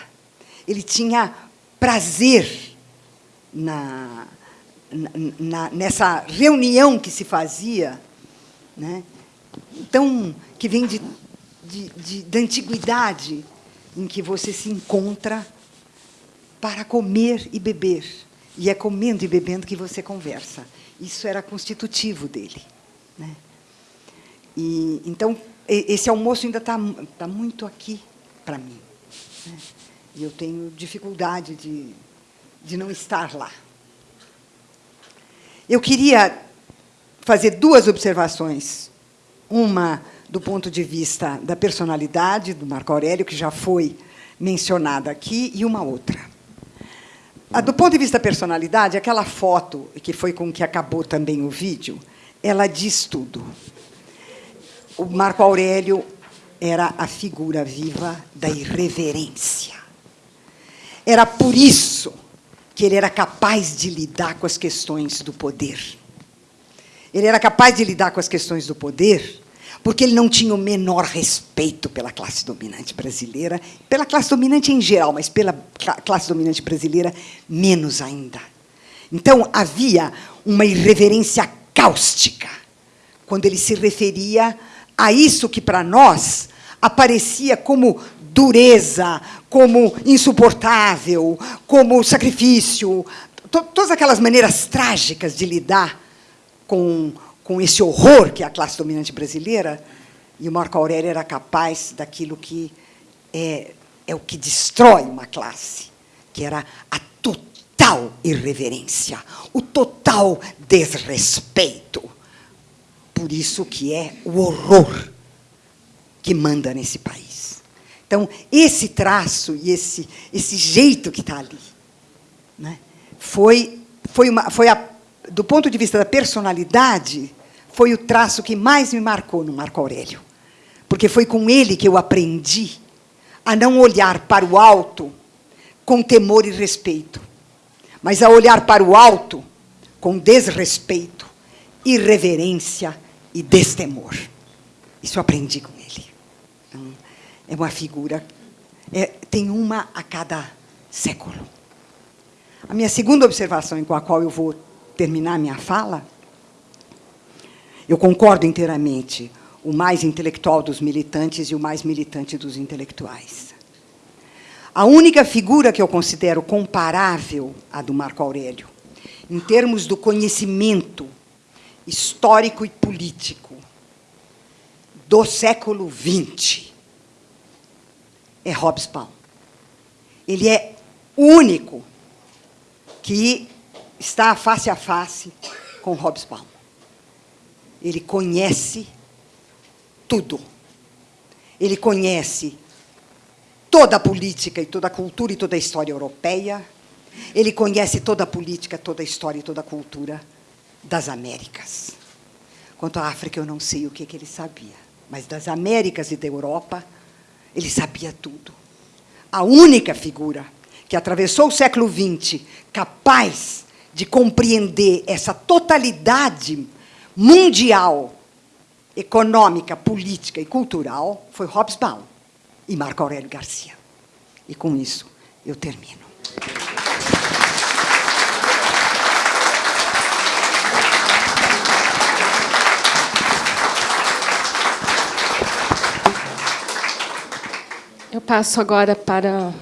Ele tinha prazer na, na, nessa reunião que se fazia, né? então, que vem de, de, de, da antiguidade, em que você se encontra para comer e beber. E é comendo e bebendo que você conversa. Isso era constitutivo dele. Né? E, então, esse almoço ainda está tá muito aqui para mim. Né? E eu tenho dificuldade de, de não estar lá. Eu queria fazer duas observações. Uma do ponto de vista da personalidade do Marco Aurélio, que já foi mencionada aqui, e uma outra. do ponto de vista da personalidade, aquela foto, que foi com que acabou também o vídeo, ela diz tudo. O Marco Aurélio era a figura viva da irreverência. Era por isso que ele era capaz de lidar com as questões do poder. Ele era capaz de lidar com as questões do poder porque ele não tinha o menor respeito pela classe dominante brasileira, pela classe dominante em geral, mas pela classe dominante brasileira menos ainda. Então havia uma irreverência cáustica, quando ele se referia a isso que para nós aparecia como dureza, como insuportável, como sacrifício, to todas aquelas maneiras trágicas de lidar com, com esse horror que é a classe dominante brasileira, e o Marco Aurélio era capaz daquilo que é, é o que destrói uma classe, que era a total irreverência, o total desrespeito. Por isso que é o horror que manda nesse país. Então, esse traço e esse, esse jeito que está ali, né, foi, foi, uma, foi a, do ponto de vista da personalidade, foi o traço que mais me marcou no Marco Aurélio. Porque foi com ele que eu aprendi a não olhar para o alto com temor e respeito, mas a olhar para o alto com desrespeito, irreverência e destemor. Isso eu aprendi com ele. Então, é uma figura, é, tem uma a cada século. A minha segunda observação, com a qual eu vou terminar minha fala, eu concordo inteiramente, o mais intelectual dos militantes e o mais militante dos intelectuais. A única figura que eu considero comparável à do Marco Aurélio, em termos do conhecimento histórico e político do século XX, é Hobsbawm. Ele é único que está face a face com Hobsbawm. Ele conhece tudo. Ele conhece toda a política e toda a cultura e toda a história europeia. Ele conhece toda a política, toda a história e toda a cultura das Américas. Quanto à África, eu não sei o que, que ele sabia, mas das Américas e da Europa, ele sabia tudo. A única figura que atravessou o século XX capaz de compreender essa totalidade mundial, econômica, política e cultural foi Hobsbawm e Marco Aurélio Garcia. E com isso eu termino. Eu passo agora para,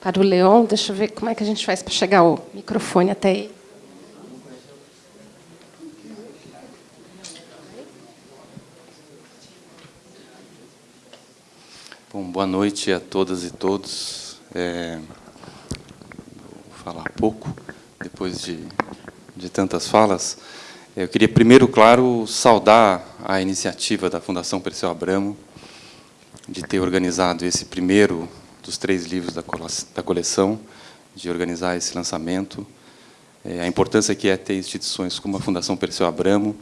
para o Leon. Deixa eu ver como é que a gente faz para chegar o microfone até ele. Bom, boa noite a todas e todos. É, vou falar pouco, depois de, de tantas falas. Eu queria primeiro, claro, saudar a iniciativa da Fundação Perseu Abramo, de ter organizado esse primeiro dos três livros da coleção, de organizar esse lançamento. É, a importância que é ter instituições como a Fundação Perseu Abramo,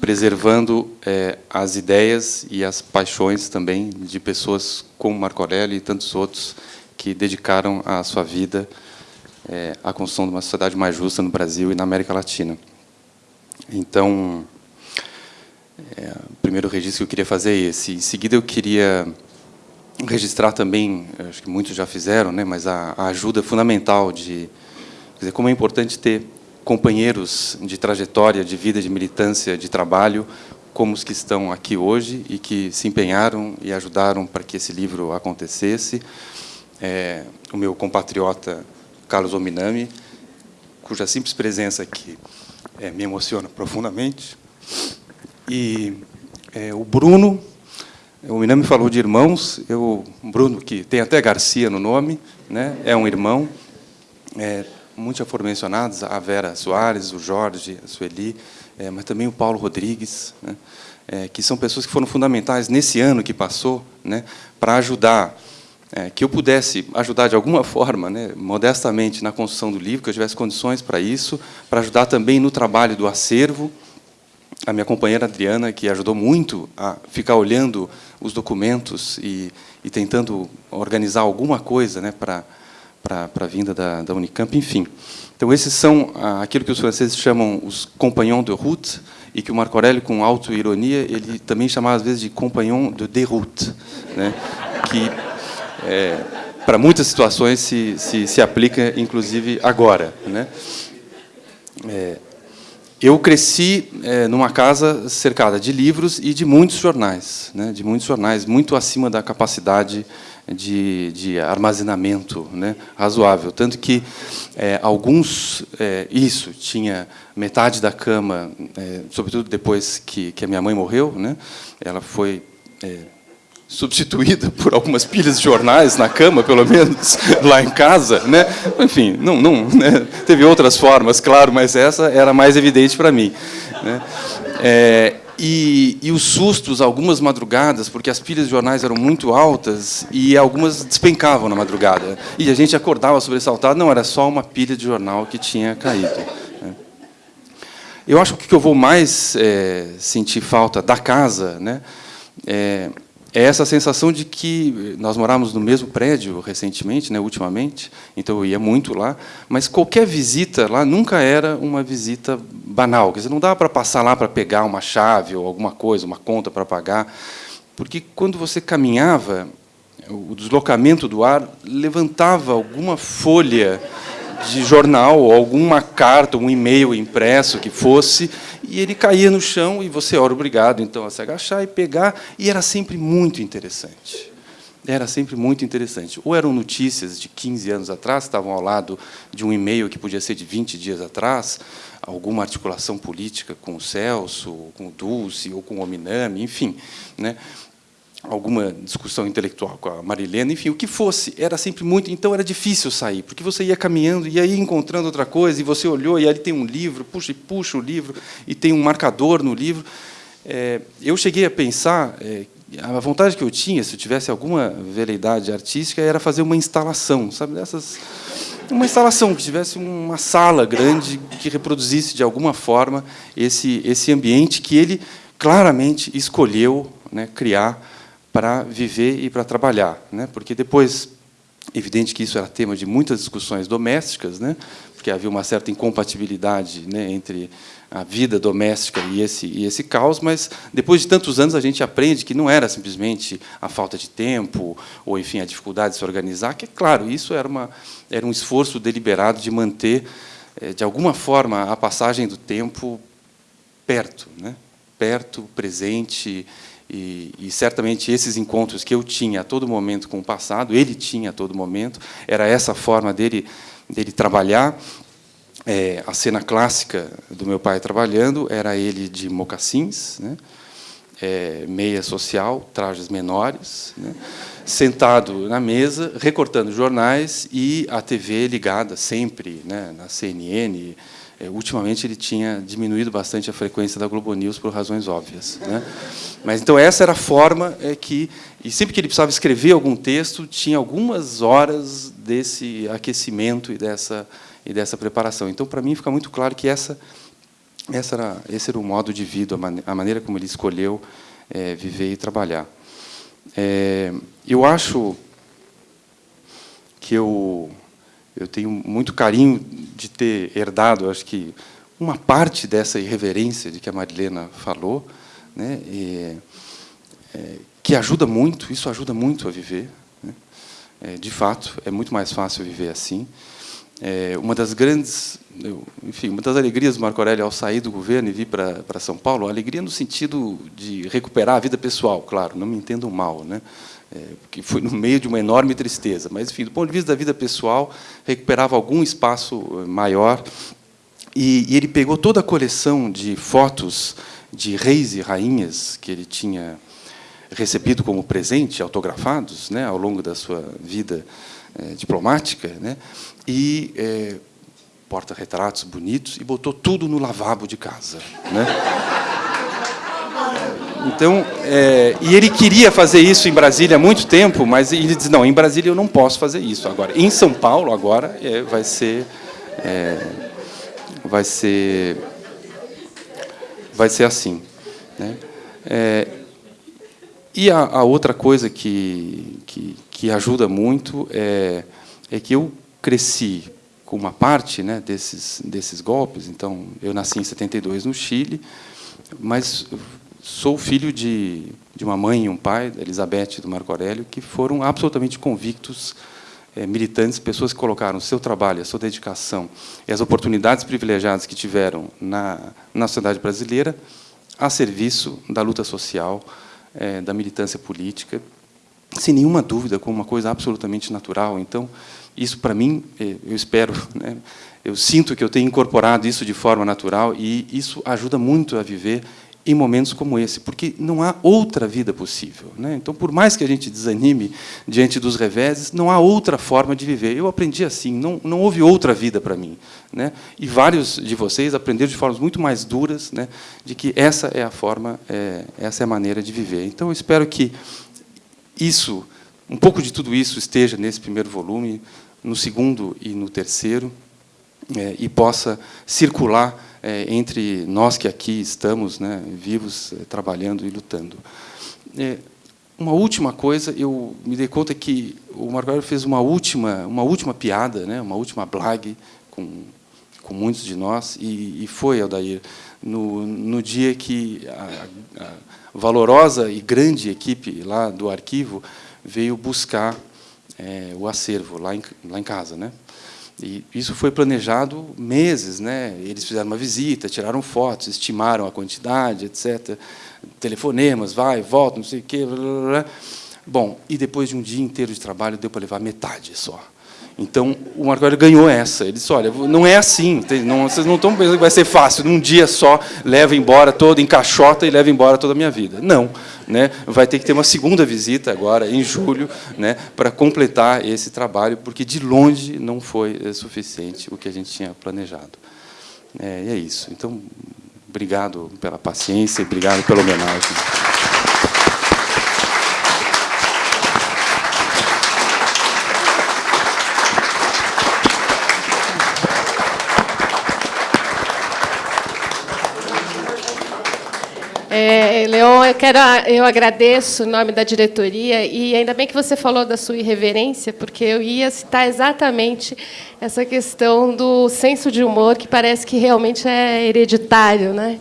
preservando é, as ideias e as paixões também de pessoas como Marco Aurélio e tantos outros que dedicaram a sua vida é, à construção de uma sociedade mais justa no Brasil e na América Latina. Então, é, primeiro registro que eu queria fazer é esse. Em seguida, eu queria registrar também, acho que muitos já fizeram, né, mas a, a ajuda fundamental de dizer, como é importante ter companheiros de trajetória, de vida, de militância, de trabalho, como os que estão aqui hoje e que se empenharam e ajudaram para que esse livro acontecesse. É, o meu compatriota Carlos Ominami, cuja simples presença aqui é, me emociona profundamente. E é, o Bruno, o Minami falou de irmãos, eu, Bruno, que tem até Garcia no nome, né, é um irmão. É, muitos já foram mencionados, a Vera Soares, o Jorge, a Sueli, é, mas também o Paulo Rodrigues, né, é, que são pessoas que foram fundamentais nesse ano que passou né, para ajudar, é, que eu pudesse ajudar de alguma [laughs] forma, né, modestamente, na construção do livro, que eu tivesse condições para isso, para ajudar também no trabalho do acervo, a minha companheira Adriana, que ajudou muito a ficar olhando os documentos e, e tentando organizar alguma coisa né, para para a vinda da, da, Unicamp, enfim. Então, esses são ah, aquilo que os franceses chamam os compagnons de route, e que o Marco Aurélio, com auto-ironia, ele também chamava, às vezes, de compagnon de déroute, né, que, é, para muitas situações, se, se, se aplica, inclusive, agora. Né. É, eu cresci é, numa casa cercada de livros e de muitos jornais, né, de muitos jornais, muito acima da capacidade de, de armazenamento né, razoável. Tanto que é, alguns, é, isso, tinha metade da cama, é, sobretudo depois que, que a minha mãe morreu, né, ela foi é, substituída por algumas pilhas de jornais na cama, pelo menos, [laughs] lá em casa. Né? Enfim, não, não, né? teve outras formas, claro, mas essa era mais evidente para mim. Né? É, e, e, os sustos, algumas madrugadas, porque as pilhas de jornais eram muito altas e algumas despencavam na madrugada. E a gente acordava sobressaltado, não, era só uma pilha de jornal que tinha caído. Né? Eu acho que o que eu vou mais é, sentir falta da casa né, é, é essa sensação de que nós morávamos no mesmo prédio recentemente, né, ultimamente, então eu ia muito lá, mas qualquer visita lá nunca era uma visita banal, quer dizer, não dava para passar lá para pegar uma chave ou alguma coisa, uma conta para pagar, porque quando você caminhava, o deslocamento do ar levantava alguma folha de jornal, ou alguma carta, um e-mail impresso que fosse, e ele caía no chão e você era obrigado então a se agachar e pegar, e era sempre muito interessante. Era sempre muito interessante. Ou eram notícias de 15 anos atrás, estavam ao lado de um e-mail que podia ser de 20 dias atrás, alguma articulação política com o Celso, com o Dulce, ou com o Ominami, enfim. Né? Alguma discussão intelectual com a Marilena, enfim, o que fosse, era sempre muito, então era difícil sair, porque você ia caminhando aí encontrando outra coisa, e você olhou e ali tem um livro, puxa e puxa o livro, e tem um marcador no livro. É, eu cheguei a pensar, é, a vontade que eu tinha, se eu tivesse alguma veleidade artística, era fazer uma instalação, sabe, dessas uma instalação que tivesse uma sala grande que reproduzisse de alguma forma esse esse ambiente que ele claramente escolheu né, criar para viver e para trabalhar, né? Porque depois, evidente que isso era tema de muitas discussões domésticas, né? Porque havia uma certa incompatibilidade, né, entre a vida doméstica e esse e esse caos, mas depois de tantos anos a gente aprende que não era simplesmente a falta de tempo ou enfim a dificuldade de se organizar, que claro, isso era uma era um esforço deliberado de manter eh, de alguma forma a passagem do tempo perto, né? Perto, presente, e, e, certamente esses encontros que eu tinha a todo momento com o passado, ele tinha a todo momento, era essa forma dele, dele trabalhar. É, a cena clássica do meu pai trabalhando era ele de mocassins, né? é, meia social, trajes menores, né? sentado na mesa, recortando jornais e a TV ligada sempre, né? na CNN, é, ultimamente ele tinha diminuído bastante a frequência da Globo News por razões óbvias. Né? Mas então essa era a forma é, que e sempre que ele precisava escrever algum texto tinha algumas horas desse aquecimento e dessa e dessa preparação. Então para mim fica muito claro que essa essa era esse era o modo de vida, a, man a maneira como ele escolheu é, viver e trabalhar. É, eu acho que eu eu tenho muito carinho de ter herdado, acho que, uma parte dessa irreverência de que a Marilena falou, né, e, é, que ajuda muito, isso ajuda muito a viver. Né, é, de fato, é muito mais fácil viver assim. É, uma das grandes, eu, enfim, uma das alegrias do Marco Aurélio ao sair do governo e vir para, São Paulo, alegria no sentido de recuperar a vida pessoal, claro, não me entendam mal, né? É, que foi no meio de uma enorme tristeza. Mas, enfim, do ponto de vista da vida pessoal, recuperava algum espaço eh, maior. E, e ele pegou toda a coleção de fotos de reis e rainhas que ele tinha recebido como presente, autografados, né, ao longo da sua vida é, diplomática, né, e é, porta-retratos bonitos, e botou tudo no lavabo de casa. Né. [laughs] Então, é, e ele queria fazer isso em Brasília há muito tempo, mas ele diz, não, em Brasília eu não posso fazer isso agora. Em São Paulo, agora, é, vai ser... É, vai ser... Vai ser assim. Né? É, e a, a, outra coisa que, que, que ajuda muito é, é que eu cresci com uma parte né, desses, desses golpes. Então, eu nasci em 72 no Chile, mas Sou filho de, de uma mãe e um pai, Elizabeth e do Marco Aurélio, que foram absolutamente convictos é, militantes, pessoas que colocaram seu trabalho, a sua dedicação e as oportunidades privilegiadas que tiveram na, na sociedade brasileira a serviço da luta social, é, da militância política, sem nenhuma dúvida, como uma coisa absolutamente natural. Então, isso, para mim, é, eu espero, [laughs] né, eu sinto que eu tenho incorporado isso de forma natural e isso ajuda muito a viver em momentos como esse, porque não há outra vida possível. Né? Então, por mais que a gente desanime diante dos reveses, não há outra forma de viver. Eu aprendi assim, não, não houve outra vida para mim. Né? E vários de vocês aprenderam de formas muito mais duras, né, de que essa é a forma, é, essa é a maneira de viver. Então, eu espero que isso, um pouco de tudo isso esteja nesse primeiro volume, no segundo e no terceiro, é, e possa circular é, entre nós que aqui estamos né, vivos, é, trabalhando e lutando. É, uma última coisa, eu me dei conta que o Marco fez uma última, uma última piada, né, uma última blague com, com muitos de nós, e, e foi, Aldair, no, no dia que a, a valorosa e grande equipe lá do arquivo veio buscar é, o acervo lá em, lá em casa. Né? E isso foi planejado meses, né? Eles fizeram uma visita, tiraram fotos, estimaram a quantidade, etc. Telefonemas, vai, volta, não sei o quê. Blá, blá, blá. Bom, e depois de um dia inteiro de trabalho, deu para levar metade só. Então, o Marco Aurélio ganhou essa. Ele disse, olha, não é assim, não, vocês não estão pensando que vai ser fácil, num dia só, leva embora todo, encaixota e leva embora toda a minha vida. Não. Né? Vai ter que ter uma segunda visita agora, em julho, né, para completar esse trabalho, porque de longe não foi eh, suficiente o que a gente tinha planejado. É, e é isso. Então, obrigado pela paciência, obrigado pela homenagem. É, Leon, eu, quero, eu agradeço em nome da diretoria e ainda bem que você falou da sua irreverência, porque eu ia citar exatamente essa questão do senso de humor, que parece que realmente é hereditário. Né?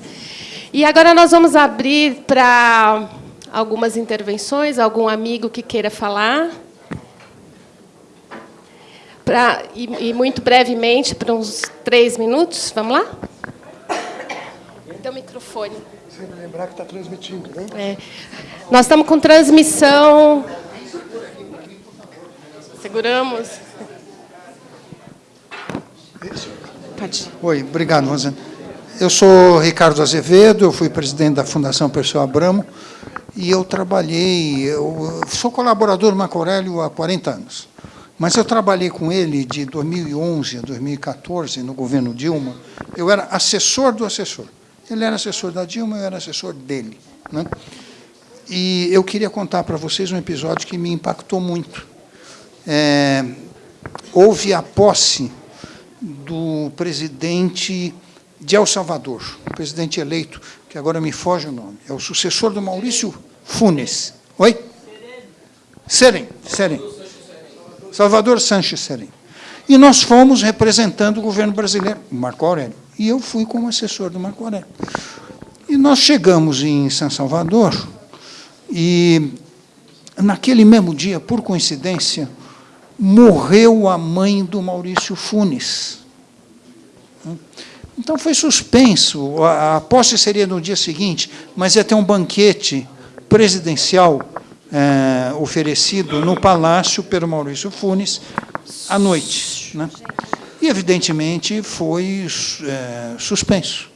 E agora nós vamos abrir para algumas intervenções, algum amigo que queira falar. Pra, e, e muito brevemente, para uns três minutos. Vamos lá? Então, microfone. Sempre lembrar que está transmitindo, né? É. Nós estamos com transmissão. Seguramos. Pode. Oi, obrigado, Rosana. Eu sou Ricardo Azevedo, eu fui presidente da Fundação Perseu Abramo e eu trabalhei, eu sou colaborador do Marco Aurélio há 40 anos, mas eu trabalhei com ele de 2011 a 2014 no governo Dilma, eu era assessor do assessor. Ele era assessor da Dilma, eu era assessor dele. Né? E eu queria contar para vocês um episódio que me impactou muito. É, houve a posse do presidente de El Salvador, o presidente eleito, que agora me foge o nome, é o sucessor do Maurício Funes. Oi? Serem, Serem. Salvador Sanches Serem. E nós fomos representando o governo brasileiro, Marco Aurélio. E eu fui como assessor do Marco Aurélio. E nós chegamos em São Salvador, e naquele mesmo dia, por coincidência, morreu a mãe do Maurício Funes. Então foi suspenso, a posse seria no dia seguinte, mas ia ter um banquete presidencial é, oferecido no palácio pelo Maurício Funes à noite. Né? E, evidentemente, foi é, suspenso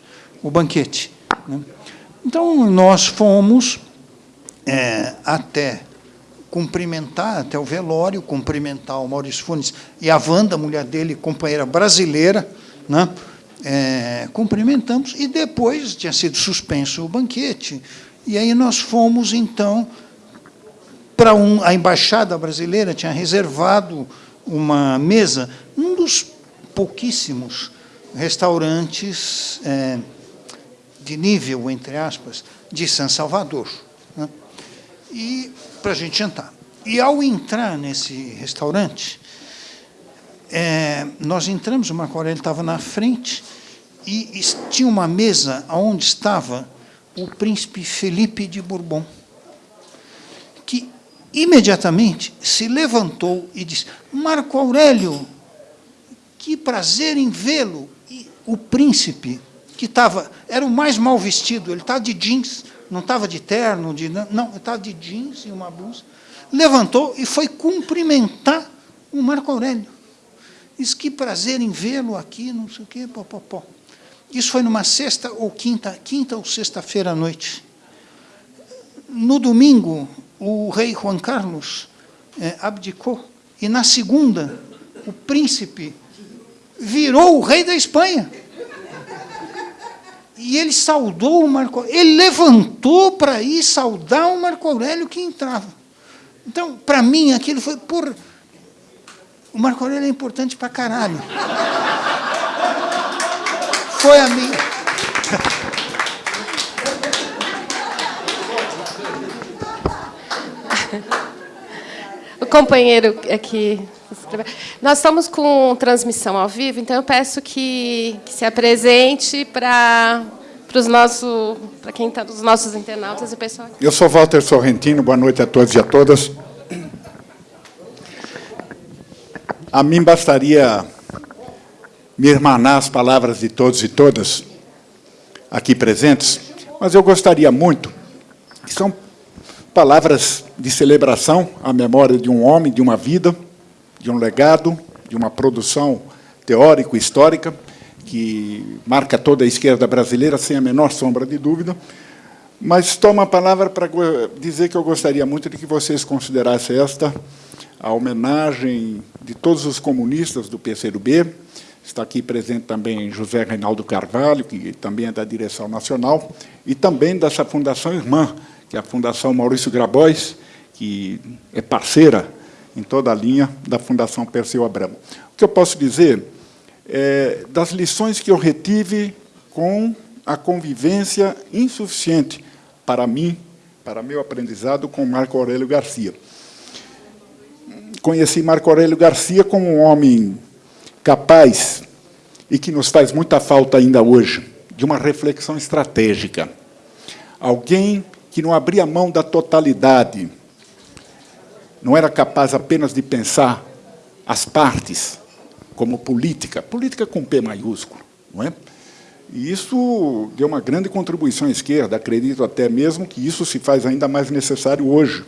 o banquete. Né? Então, nós fomos é, até cumprimentar, até o velório, cumprimentar o Maurício Funes e a Wanda, mulher dele, companheira brasileira, né? É, cumprimentamos, e depois tinha sido suspenso o banquete, e aí nós fomos, então, para um, a Embaixada Brasileira, tinha reservado uma mesa num dos pouquíssimos restaurantes é, de nível, entre aspas, de São Salvador. Né? E para a gente jantar. E ao entrar nesse restaurante, é, nós entramos, o Marco Aurélio estava na frente, e, e tinha uma mesa onde estava o príncipe Felipe de Bourbon, que imediatamente se levantou e disse, Marco Aurélio, que prazer em vê-lo. O príncipe, que estava, era o mais mal vestido, ele estava de jeans, não estava de terno, de, não, estava de jeans e uma blusa, levantou e foi cumprimentar o Marco Aurélio. Diz, que prazer em vê-lo aqui, não sei o quê, pó, pó, pó. Isso foi numa sexta ou quinta, quinta ou sexta-feira à noite. No domingo, o rei Juan Carlos é, abdicou, e na segunda, o príncipe virou o rei da Espanha. E ele saudou o Marco Aurélio, ele levantou para ir saudar o Marco Aurélio que entrava. Então, para mim, aquilo foi por. O Marco Aurélio é importante para caralho. Foi a minha. [laughs] O companheiro aqui. Nós estamos com transmissão ao vivo, então eu peço que, que se apresente para para os nossos, para quem está dos nossos internautas e pessoal. Eu sou Walter Sorrentino. Boa noite a todos e a todas. A mim bastaria me irmanar as palavras de todos e todas aqui presentes, mas eu gostaria muito são palavras de celebração à memória de um homem, de uma vida, de um legado, de uma produção teórico-histórica que marca toda a esquerda brasileira, sem a menor sombra de dúvida, mas tomo a palavra para dizer que eu gostaria muito de que vocês considerassem esta a homenagem de todos os comunistas do PCdoB, está aqui presente também José Reinaldo Carvalho, que também é da direção nacional, e também dessa fundação irmã, que é a Fundação Maurício Grabois, que é parceira em toda a linha da Fundação Perseu Abramo. O que eu posso dizer é das lições que eu retive com a convivência insuficiente para mim, para meu aprendizado com Marco Aurélio Garcia. Conheci Marco Aurélio Garcia como um homem capaz e que nos faz muita falta ainda hoje, de uma reflexão estratégica. Alguém que não abria mão da totalidade, não era capaz apenas de pensar as partes como política, política com P maiúsculo, não é? E isso deu uma grande contribuição à esquerda, acredito até mesmo que isso se faz ainda mais necessário hoje,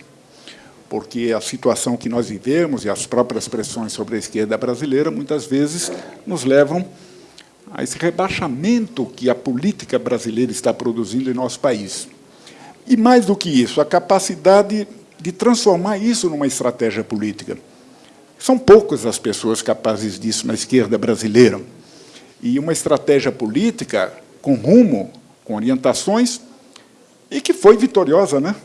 porque a situação que nós vivemos e as próprias pressões sobre a esquerda brasileira muitas vezes nos levam a esse rebaixamento que a política brasileira está produzindo em nosso país. E mais do que isso, a capacidade de transformar isso numa estratégia política. São poucas as pessoas capazes disso na esquerda brasileira. E uma estratégia política com rumo, com orientações, e que foi vitoriosa. Né?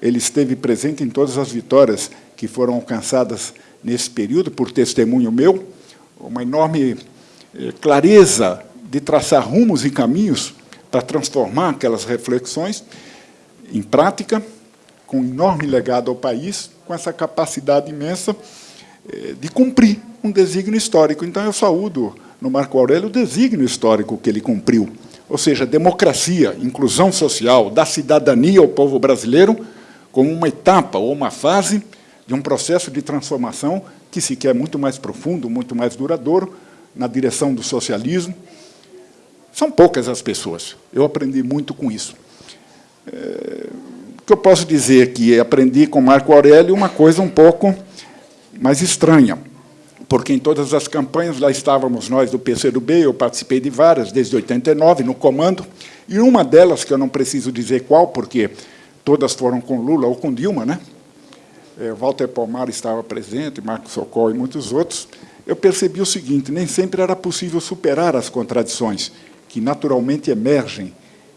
Ele esteve presente em todas as vitórias que foram alcançadas nesse período, por testemunho meu, uma enorme eh, clareza de traçar rumos e caminhos para transformar aquelas reflexões em prática, com um enorme legado ao país, com essa capacidade imensa eh, de cumprir um desígnio histórico. Então, eu saúdo no Marco Aurélio o desígnio histórico que ele cumpriu, ou seja, democracia, inclusão social, da cidadania ao povo brasileiro, como uma etapa ou uma fase de um processo de transformação que se quer muito mais profundo, muito mais duradouro, na direção do socialismo. São poucas as pessoas. Eu aprendi muito com isso. Que eu posso dizer que aprendi com Marco Aurélio uma coisa um pouco mais estranha, porque em todas as campanhas lá estávamos nós do PCdoB, eu participei de várias, desde 89, no comando, e uma delas, que eu não preciso dizer qual, porque todas foram com Lula ou com Dilma, né? É, Walter Palmar estava presente, Marcos Socol e muitos outros, eu percebi o seguinte, nem sempre era possível superar as contradições, que naturalmente emergem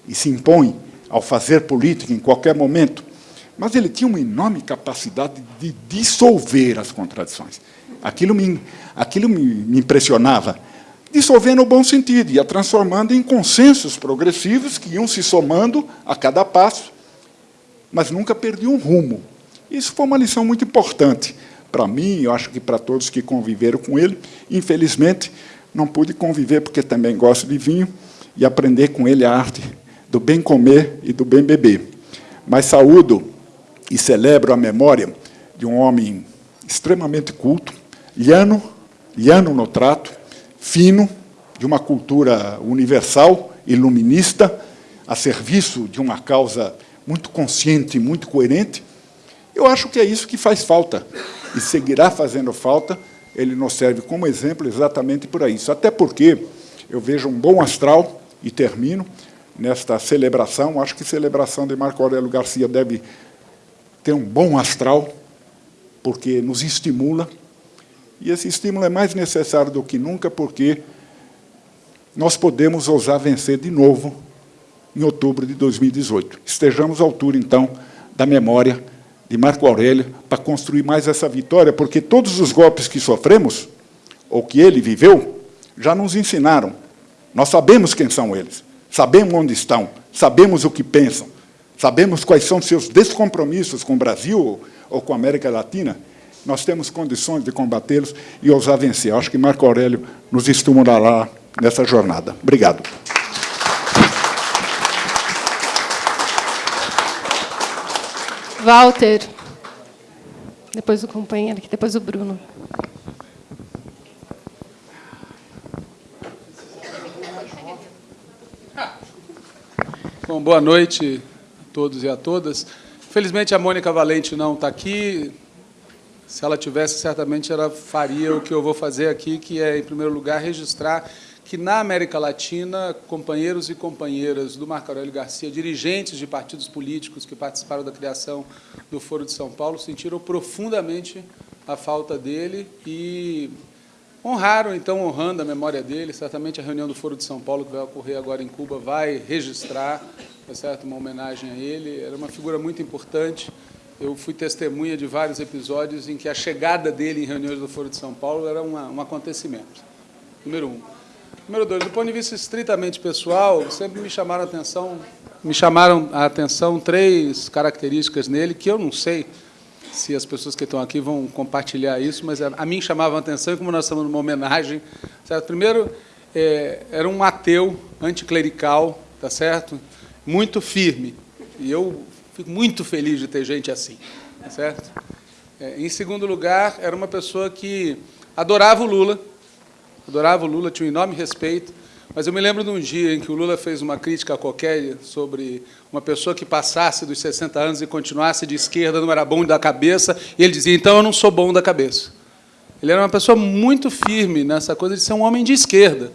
e se impõem ao fazer política em qualquer momento, mas ele tinha uma enorme capacidade de dissolver as contradições. Aquilo me, aquilo me, me impressionava. Dissolver no bom sentido, ia transformando em consensos progressivos que iam se somando a cada passo, mas nunca perdia um rumo. Isso foi uma lição muito importante para mim, eu acho que para todos que conviveram com ele. Infelizmente, não pude conviver porque também gosto de vinho e aprender com ele a arte do bem comer e do bem beber. Mas saúdo e celebro a memória de um homem extremamente culto, liano, liano no trato, fino, de uma cultura universal, iluminista, a serviço de uma causa muito consciente, muito coerente. Eu acho que é isso que faz falta, e seguirá fazendo falta, ele nos serve como exemplo exatamente por isso. Até porque eu vejo um bom astral, e termino, nesta celebração, acho que celebração de Marco Aurélio Garcia deve ter um bom astral, porque nos estimula, e esse estímulo é mais necessário do que nunca, porque nós podemos ousar vencer de novo em outubro de 2018. Estejamos à altura, então, da memória de Marco Aurélio para construir mais essa vitória, porque todos os golpes que sofremos, ou que ele viveu, já nos ensinaram. Nós sabemos quem são eles, sabemos onde estão, sabemos o que pensam, sabemos quais são seus descompromissos com o Brasil ou com a América Latina, nós temos condições de combatê-los e ousar vencer. Acho que Marco Aurélio nos estimulará nessa jornada. Obrigado. Walter. Depois o companheiro depois o Bruno. Bom, boa noite a todos e a todas. Felizmente a Mônica Valente não está aqui. Se ela tivesse, certamente ela faria o que eu vou fazer aqui, que é, em primeiro lugar, registrar que na América Latina, companheiros e companheiras do Marco Aurélio Garcia, dirigentes de partidos políticos que participaram da criação do Foro de São Paulo, sentiram profundamente a falta dele e honraram, então, honrando a memória dele. Certamente a reunião do Foro de São Paulo, que vai ocorrer agora em Cuba, vai registrar tá certo? uma homenagem a ele. Era uma figura muito importante. Eu fui testemunha de vários episódios em que a chegada dele em reuniões do Foro de São Paulo era uma, um acontecimento. Número um. Número dois, do ponto de vista estritamente pessoal, sempre me chamaram a atenção, me chamaram a atenção três características nele que eu não sei se as pessoas que estão aqui vão compartilhar isso, mas a mim chamava a atenção, e como nós estamos numa homenagem, certo? primeiro, é, era um ateu anticlerical, tá certo? muito firme, e eu fico muito feliz de ter gente assim, tá certo? É, em segundo lugar, era uma pessoa que adorava o Lula, adorava o Lula, tinha um enorme respeito, mas eu me lembro de um dia em que o Lula fez uma crítica qualquer sobre uma pessoa que passasse dos 60 anos e continuasse de esquerda, não era bom da cabeça, e ele dizia, então eu não sou bom da cabeça. Ele era uma pessoa muito firme nessa coisa de ser um homem de esquerda,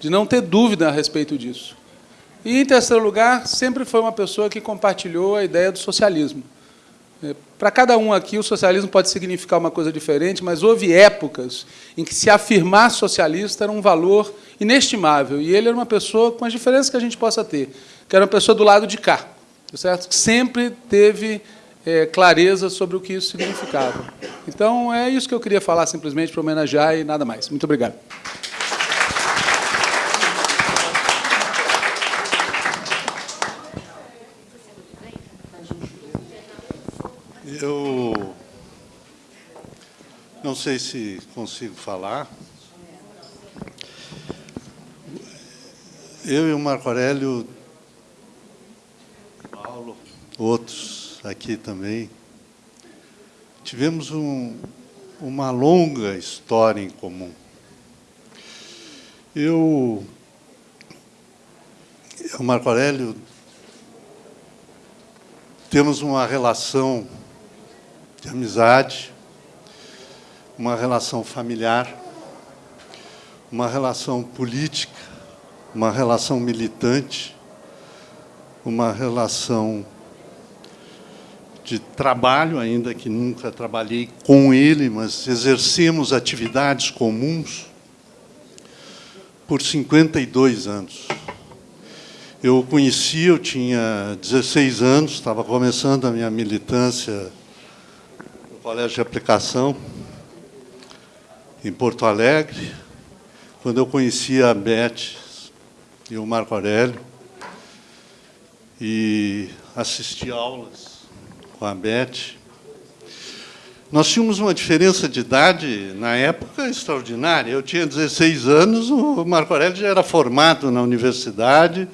de não ter dúvida a respeito disso. E, em terceiro lugar, sempre foi uma pessoa que compartilhou a ideia do socialismo. É, para cada um aqui, o socialismo pode significar uma coisa diferente, mas houve épocas em que se afirmar socialista era um valor inestimável. E ele era uma pessoa com as diferenças que a gente possa ter, que era uma pessoa do lado de cá, certo? que sempre teve é, clareza sobre o que isso significava. Então, é isso que eu queria falar, simplesmente, para homenagear e nada mais. Muito obrigado. Eu não sei se consigo falar. Eu e o Marco Aurélio, Paulo, outros aqui também, tivemos um, uma longa história em comum. Eu, o Marco Aurélio, temos uma relação de amizade, uma relação familiar, uma relação política, uma relação militante, uma relação de trabalho, ainda que nunca trabalhei com ele, mas exercemos atividades comuns por 52 anos. Eu o conheci, eu tinha 16 anos, estava começando a minha militância colégio de aplicação em Porto Alegre, quando eu conheci a Beth e o Marco Aurélio e assisti aulas com a Beth. Nós tínhamos uma diferença de idade, na época, extraordinária. Eu tinha 16 anos, o Marco Aurélio já era formado na universidade,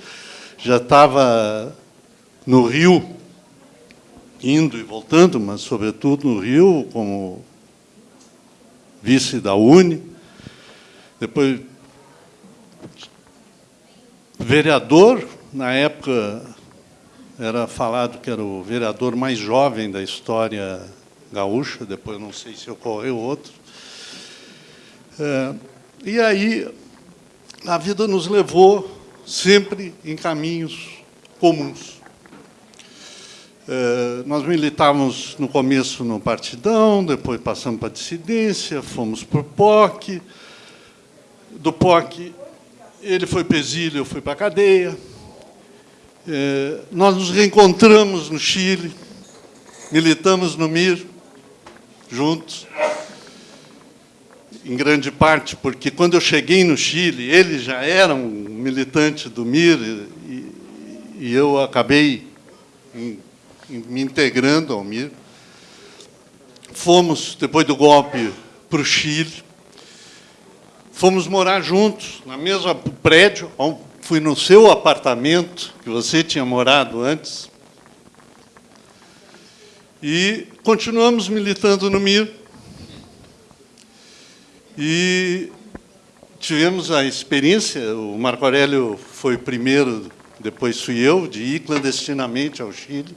já estava no Rio indo e voltando, mas, sobretudo, no Rio, como vice da UNE. Depois, vereador, na época era falado que era o vereador mais jovem da história gaúcha, depois não sei se ocorreu outro. É, e aí a vida nos levou sempre em caminhos comuns. É, nós militávamos no começo no Partidão, depois passamos para a dissidência, fomos para o POC. Do POC, ele foi para eu fui para a cadeia. É, nós nos reencontramos no Chile, militamos no MIR, juntos, em grande parte porque, quando eu cheguei no Chile, ele já era um militante do MIR e, e eu acabei em, em, me integrando ao MIR. Fomos, depois do golpe, para o Chile. Fomos morar juntos, na mesma prédio, fui no seu apartamento, que você tinha morado antes, e continuamos militando no MIR. E tivemos a experiência, o Marco Aurélio foi o primeiro, depois fui eu, de ir clandestinamente ao Chile.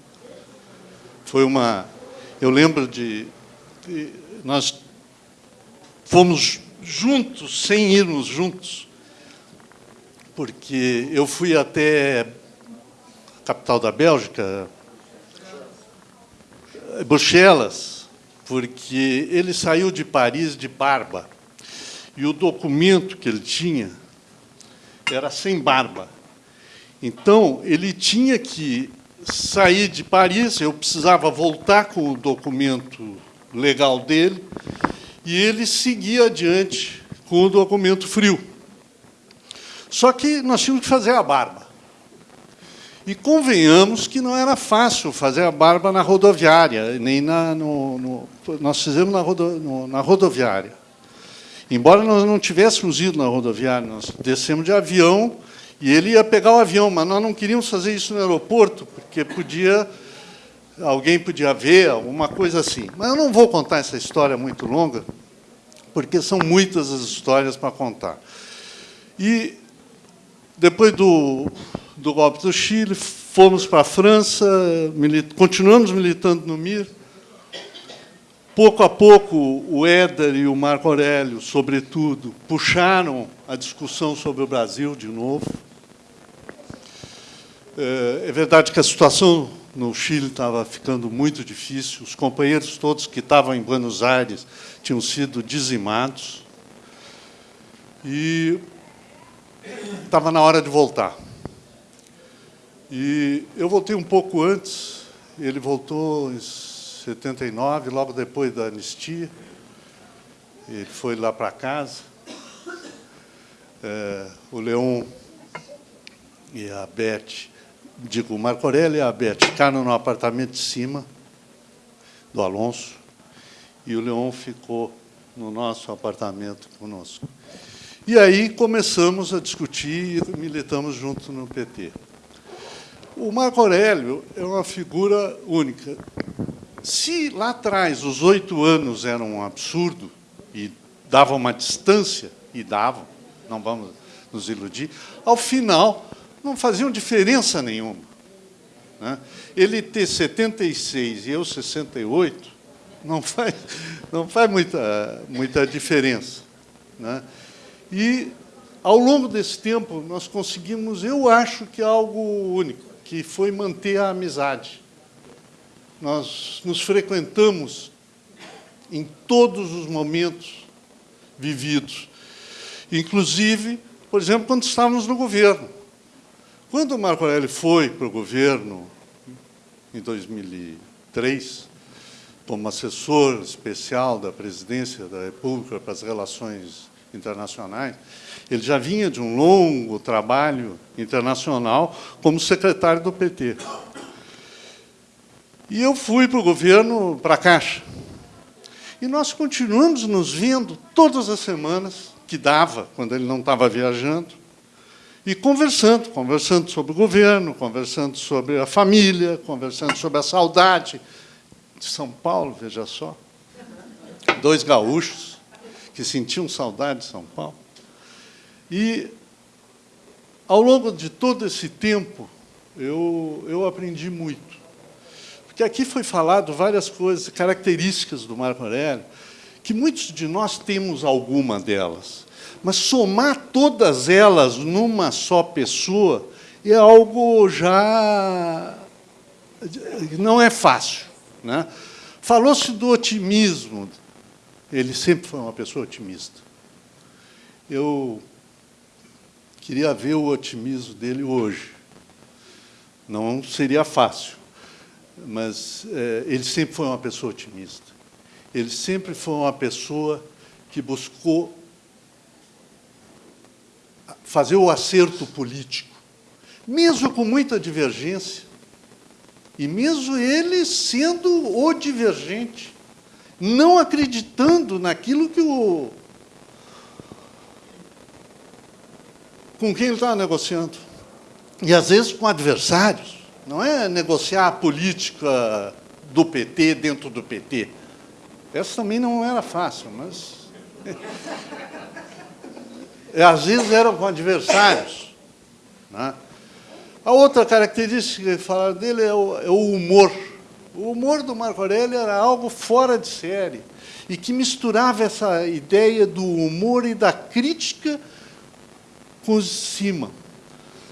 Foi uma... Eu lembro de... de nós fomos juntos, sem irmos juntos, porque eu fui até a capital da Bélgica, Bruxelas, porque ele saiu de Paris de barba. E o documento que ele tinha era sem barba. Então, ele tinha que sair de Paris, eu precisava voltar com o documento legal dele, e ele seguia adiante com o documento frio. Só que nós tínhamos que fazer a barba. E convenhamos que não era fácil fazer a barba na rodoviária, nem na, no, no nós fizemos na, rodo, no, na rodoviária. Embora nós não tivéssemos ido na rodoviária, nós descemos de avião e ele ia pegar o avião, mas nós não queríamos fazer isso no aeroporto, porque podia alguém podia ver, alguma coisa assim. Mas eu não vou contar essa história muito longa, porque são muitas as histórias para contar. E depois do, do golpe do Chile, fomos para a França, milit continuamos militando no MIR. Pouco a pouco, o Éder e o Marco Aurélio, sobretudo, puxaram a discussão sobre o Brasil de novo. É, é verdade que a situação no Chile estava ficando muito difícil, os companheiros todos que estavam em Buenos Aires tinham sido dizimados, e estava na hora de voltar. E eu voltei um pouco antes, ele voltou em 79, logo depois da anistia. Ele foi lá para casa. É, o Leon e a Beth, digo, o Marco Aurélio e a Beth ficaram no apartamento de cima do Alonso e o Leon ficou no nosso apartamento conosco. E aí começamos a discutir e militamos junto no PT. O Marco Aurélio é uma figura única. Se lá atrás os oito anos eram um absurdo e davam uma distância, e davam, não vamos nos iludir, ao final não faziam diferença nenhuma. Né? Ele ter 76 e eu 68 não faz, [laughs] não faz muita, muita diferença. Né? E, ao longo desse tempo, nós conseguimos, eu acho que algo único que foi manter a amizade. Nós nos frequentamos em todos os momentos vividos. Inclusive, por exemplo, quando estávamos no governo. Quando Marco Aurélio foi para o governo, em 2003, como assessor especial da presidência da República para as relações internacionais, ele já vinha de um longo trabalho internacional como secretário do PT. E eu fui para o governo, para a Caixa. E nós continuamos nos vendo todas as semanas, que dava, quando ele não estava viajando, E conversando, conversando sobre o governo, conversando sobre a família, conversando sobre a saudade de São Paulo, veja só. Dois gaúchos que sentiam saudade de São Paulo. E, ao longo de todo esse tempo, eu, eu aprendi muito. Porque aqui foi falado várias coisas, características do Marco Aurélio, que muitos de nós temos alguma delas. Mas somar todas elas numa só pessoa é algo já... não é fácil. Né? Falou-se do otimismo. Ele sempre foi uma pessoa otimista. Eu queria ver o otimismo dele hoje. Não seria fácil, mas é, ele sempre foi uma pessoa otimista. Ele sempre foi uma pessoa que buscou fazer o acerto político, mesmo com muita divergência, e mesmo ele sendo o divergente, não acreditando naquilo que o com quem ele estava negociando. E, às vezes, com adversários. Não é negociar a política do PT dentro do PT. Essa também não era fácil, mas... [laughs] É, às vezes eram com adversários. Né? A outra característica que falaram dele é o, é o humor. O humor do Marco Aurélio era algo fora de série e que misturava essa ideia do humor e da crítica com de cima.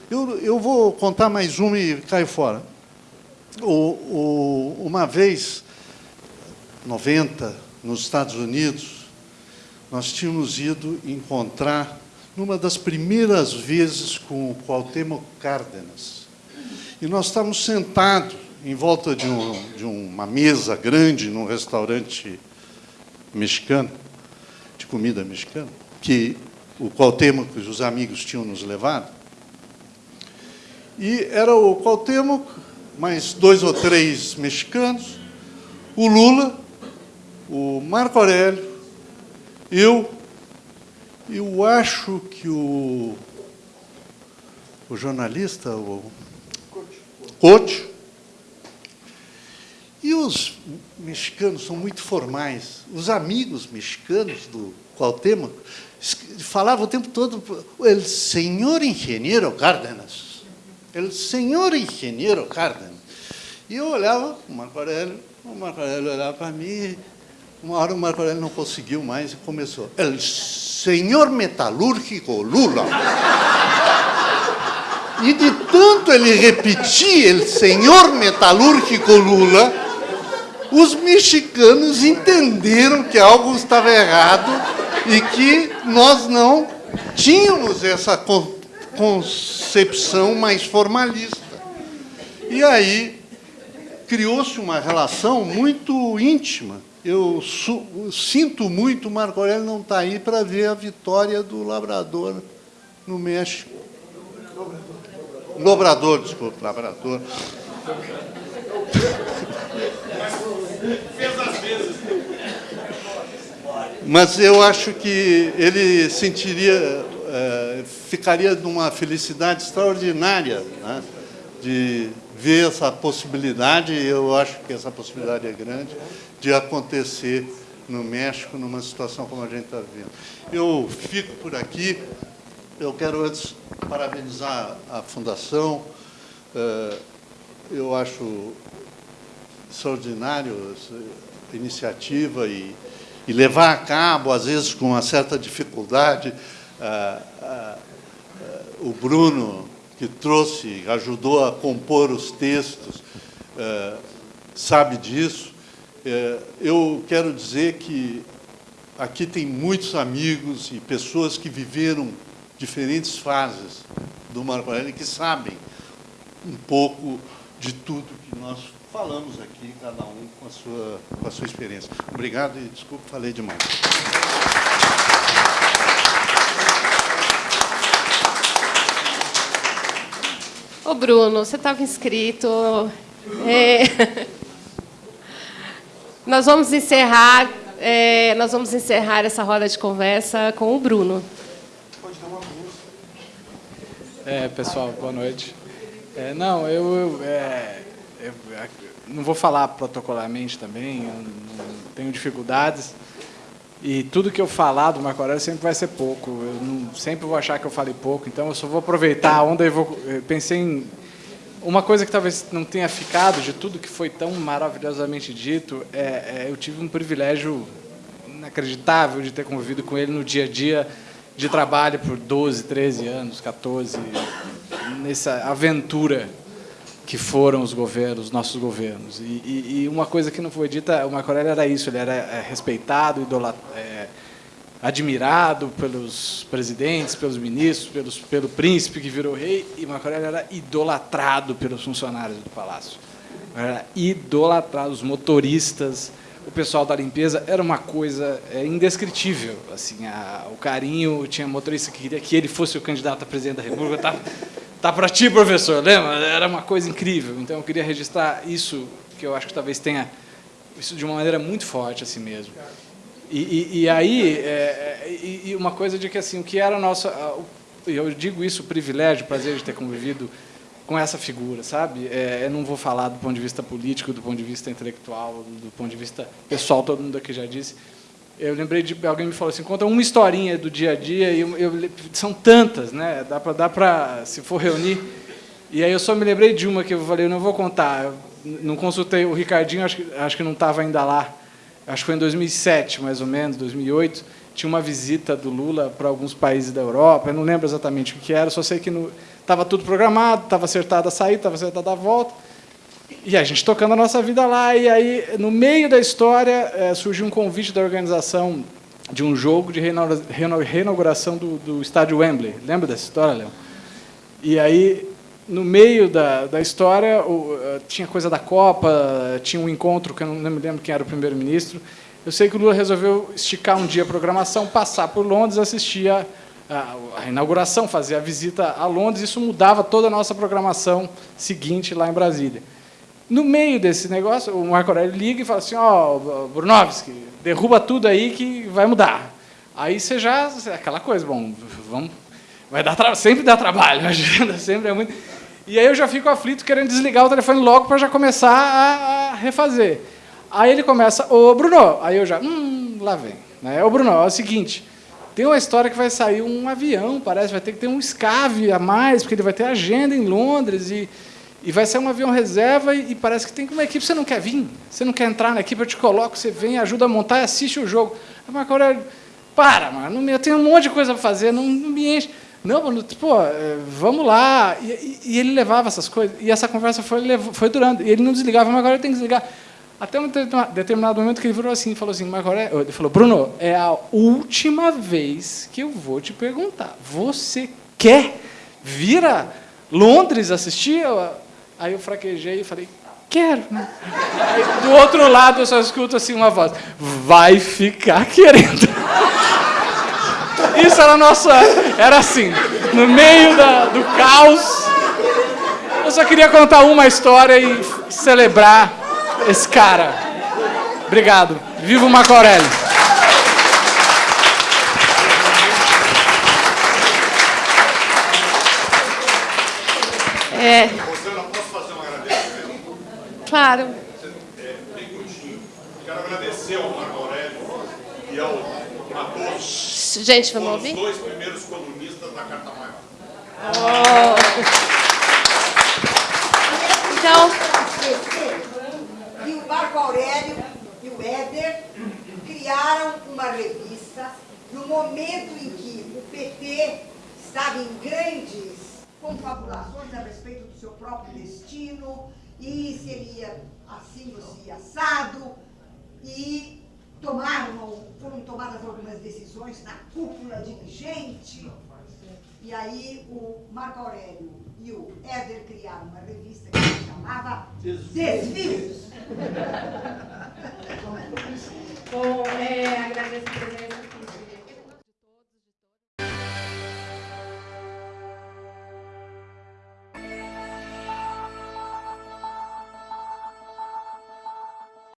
Eu, eu vou contar mais uma e caio fora. O, o, uma vez, 90, nos Estados Unidos, nós tínhamos ido encontrar, numa das primeiras vezes, com o Cuauhtémoc Cárdenas. E nós estávamos sentados em volta de, um, de uma mesa grande num restaurante mexicano, de comida mexicana, que o Cuauhtémoc e os amigos tinham nos levado. E era o Cuauhtémoc, mais dois ou três mexicanos, o Lula, o Marco Aurélio, eu, eu acho que o, o jornalista, o Coach, e os mexicanos são muito formais. Os amigos mexicanos do Cuauhtémoc falava o tempo todo, o senhor engenheiro Cárdenas, o senhor engenheiro Cárdenas. E eu olhava o Marco Aurélio, o Marco Aurélio olhava para mim, uma hora o Marco Aurélio não conseguiu mais e começou, o senhor metalúrgico Lula. E de tanto ele repetir, o senhor metalúrgico Lula, os mexicanos entenderam que algo estava errado e que nós não tínhamos essa concepção mais formalista. E aí criou-se uma relação muito íntima. Eu sinto muito, Marco Aurélio não está aí para ver a vitória do Labrador no México. Lobrador, desculpa, Labrador. Fez as vezes. Mas eu acho que ele sentiria, é, ficaria numa felicidade extraordinária né, de ver essa possibilidade, eu acho que essa possibilidade é grande, de acontecer no México numa situação como a gente está vendo. Eu fico por aqui. Eu quero antes parabenizar a Fundação. É, eu acho extraordinário essa iniciativa e e levar a cabo, às vezes com uma certa dificuldade, o Bruno, que trouxe, ajudou a compor os textos, sabe disso. Eh, eu quero dizer que aqui tem muitos amigos e pessoas que viveram diferentes fases do Marco Aurélio que sabem um pouco de tudo que nós falamos aqui, cada um com a sua, com a sua experiência. Obrigado e desculpe, falei demais. Ô Bruno, você estava inscrito. É... nós vamos encerrar, é... nós vamos encerrar essa roda de conversa com o Bruno. Pode dar uma É, pessoal, boa noite. É, não, eu, eu, é, eu, não vou falar protocolarmente também, eu não tenho dificuldades. E tudo que eu falar do Marco Aurélio sempre vai ser pouco. Eu não, sempre vou achar que eu falei pouco, então eu só vou aproveitar a onda e vou. Eu pensei em uma coisa que talvez não tenha ficado de tudo que foi tão maravilhosamente dito, é, é, eu tive um privilégio inacreditável de ter convivido com ele no dia a dia de trabalho por 12, 13 anos, 14, nessa aventura que foram os governos, os nossos governos. E, e, e, uma coisa que não foi dita, o Marco Aurélio era isso, ele era é, respeitado, idolat, é, admirado pelos presidentes, pelos ministros, pelos, pelo príncipe que virou rei, e Marco era idolatrado pelos funcionários do palácio. Era idolatrado, os motoristas, o pessoal da limpeza, era uma coisa é, indescritível. Assim, a, o carinho, tinha motorista que queria que ele fosse o candidato a presidente da República, tá, tá para ti, professor, lembra? Era uma coisa incrível. Então, eu queria registrar isso, que eu acho que talvez tenha isso de uma maneira muito forte assim mesmo. E, e, e aí, é, é, e, e, uma coisa de que assim, o que era nosso, eu digo isso, o privilégio, o prazer de ter convivido com essa figura, sabe? É, eu não vou falar do ponto de vista político, do ponto de vista intelectual, do ponto de vista pessoal, todo mundo aqui já disse. Eu lembrei de alguém me falou assim, conta uma historinha do dia a dia e eu, eu, são tantas, né? Dá para dá para se for reunir. E aí eu só me lembrei de uma que eu falei, eu não vou contar. Não consultei o Ricardinho, acho que acho que não estava ainda lá acho que foi em 2007, mais ou menos, 2008, tinha uma visita do Lula para alguns países da Europa, eu não lembro exatamente o que era, só sei que estava tudo programado, estava acertada a saída, estava acertada a volta, e a gente tocando a nossa vida lá, e aí, no meio da história, é, surgiu um convite da organização de um jogo de reinauguração do, do estádio Wembley. Lembra dessa história, Léo? E aí no meio da, da história, eh, tinha coisa da Copa, tinha um encontro, que eu não me lembro quem era o primeiro-ministro. Eu sei que o Lula resolveu esticar um dia a programação, passar por Londres, assistir a, a inauguração, fazer a visita a Londres. Isso mudava toda a nossa programação seguinte lá em Brasília. No meio desse negócio, o Marco Aurélio liga e fala assim, ó, oh, Brunovski, derruba tudo aí que vai mudar. Aí você já, aquela coisa, bom, vamos, vai dar sempre dá trabalho, [laughs] a agenda sempre é muito... E aí eu já fico aflito querendo desligar o telefone logo para já começar a, refazer. Aí ele começa, ô Bruno, aí eu já, hum, lá vem. Né? Ô Bruno, é o seguinte, tem uma história que vai sair um avião, parece, vai ter que ter um escave a mais, porque ele vai ter agenda em Londres e, e vai ser um avião reserva e, e parece que tem uma equipe, você não quer vir? Você não quer entrar na equipe, eu te coloco, você vem, ajuda a montar e assiste o jogo. Aí Marco Aurélio, para, mano, eu tenho um monte de coisa para fazer, não, não me enche. Não, pô, é, vamos lá. E, e, e, ele levava essas coisas. E essa conversa foi, foi durando. E ele não desligava, mas agora tenho que desligar. Até um determinado momento que ele virou assim, falou assim, mas agora é, ele falou, Bruno, é a última vez que eu vou te perguntar. Você quer vir a Londres assistir? Aí eu fraquejei e falei, quero. Aí, do outro lado eu só escuto assim uma voz, vai ficar querendo. Isso era nossa. Era assim, no meio da, do caos. Eu só queria contar uma história e celebrar esse cara. Obrigado. Viva o Marco Aurélio. É. Claro. Quero agradecer ao Marco Aurélio e ao Gente, vamos ouvir? Os dois primeiros colunistas da Carta Maior. Oh. Então... E o Marco Aurélio e o Éder criaram uma revista no momento em que o PT estava em grandes confabulações a respeito do seu próprio destino, e seria assim ou se assado, e tomaram, foram tomadas algumas decisões na cúpula dirigente, e aí o Marco Aurélio e o Éder criaram uma revista que se chamava Desvios. [laughs] Bom, é, agradeço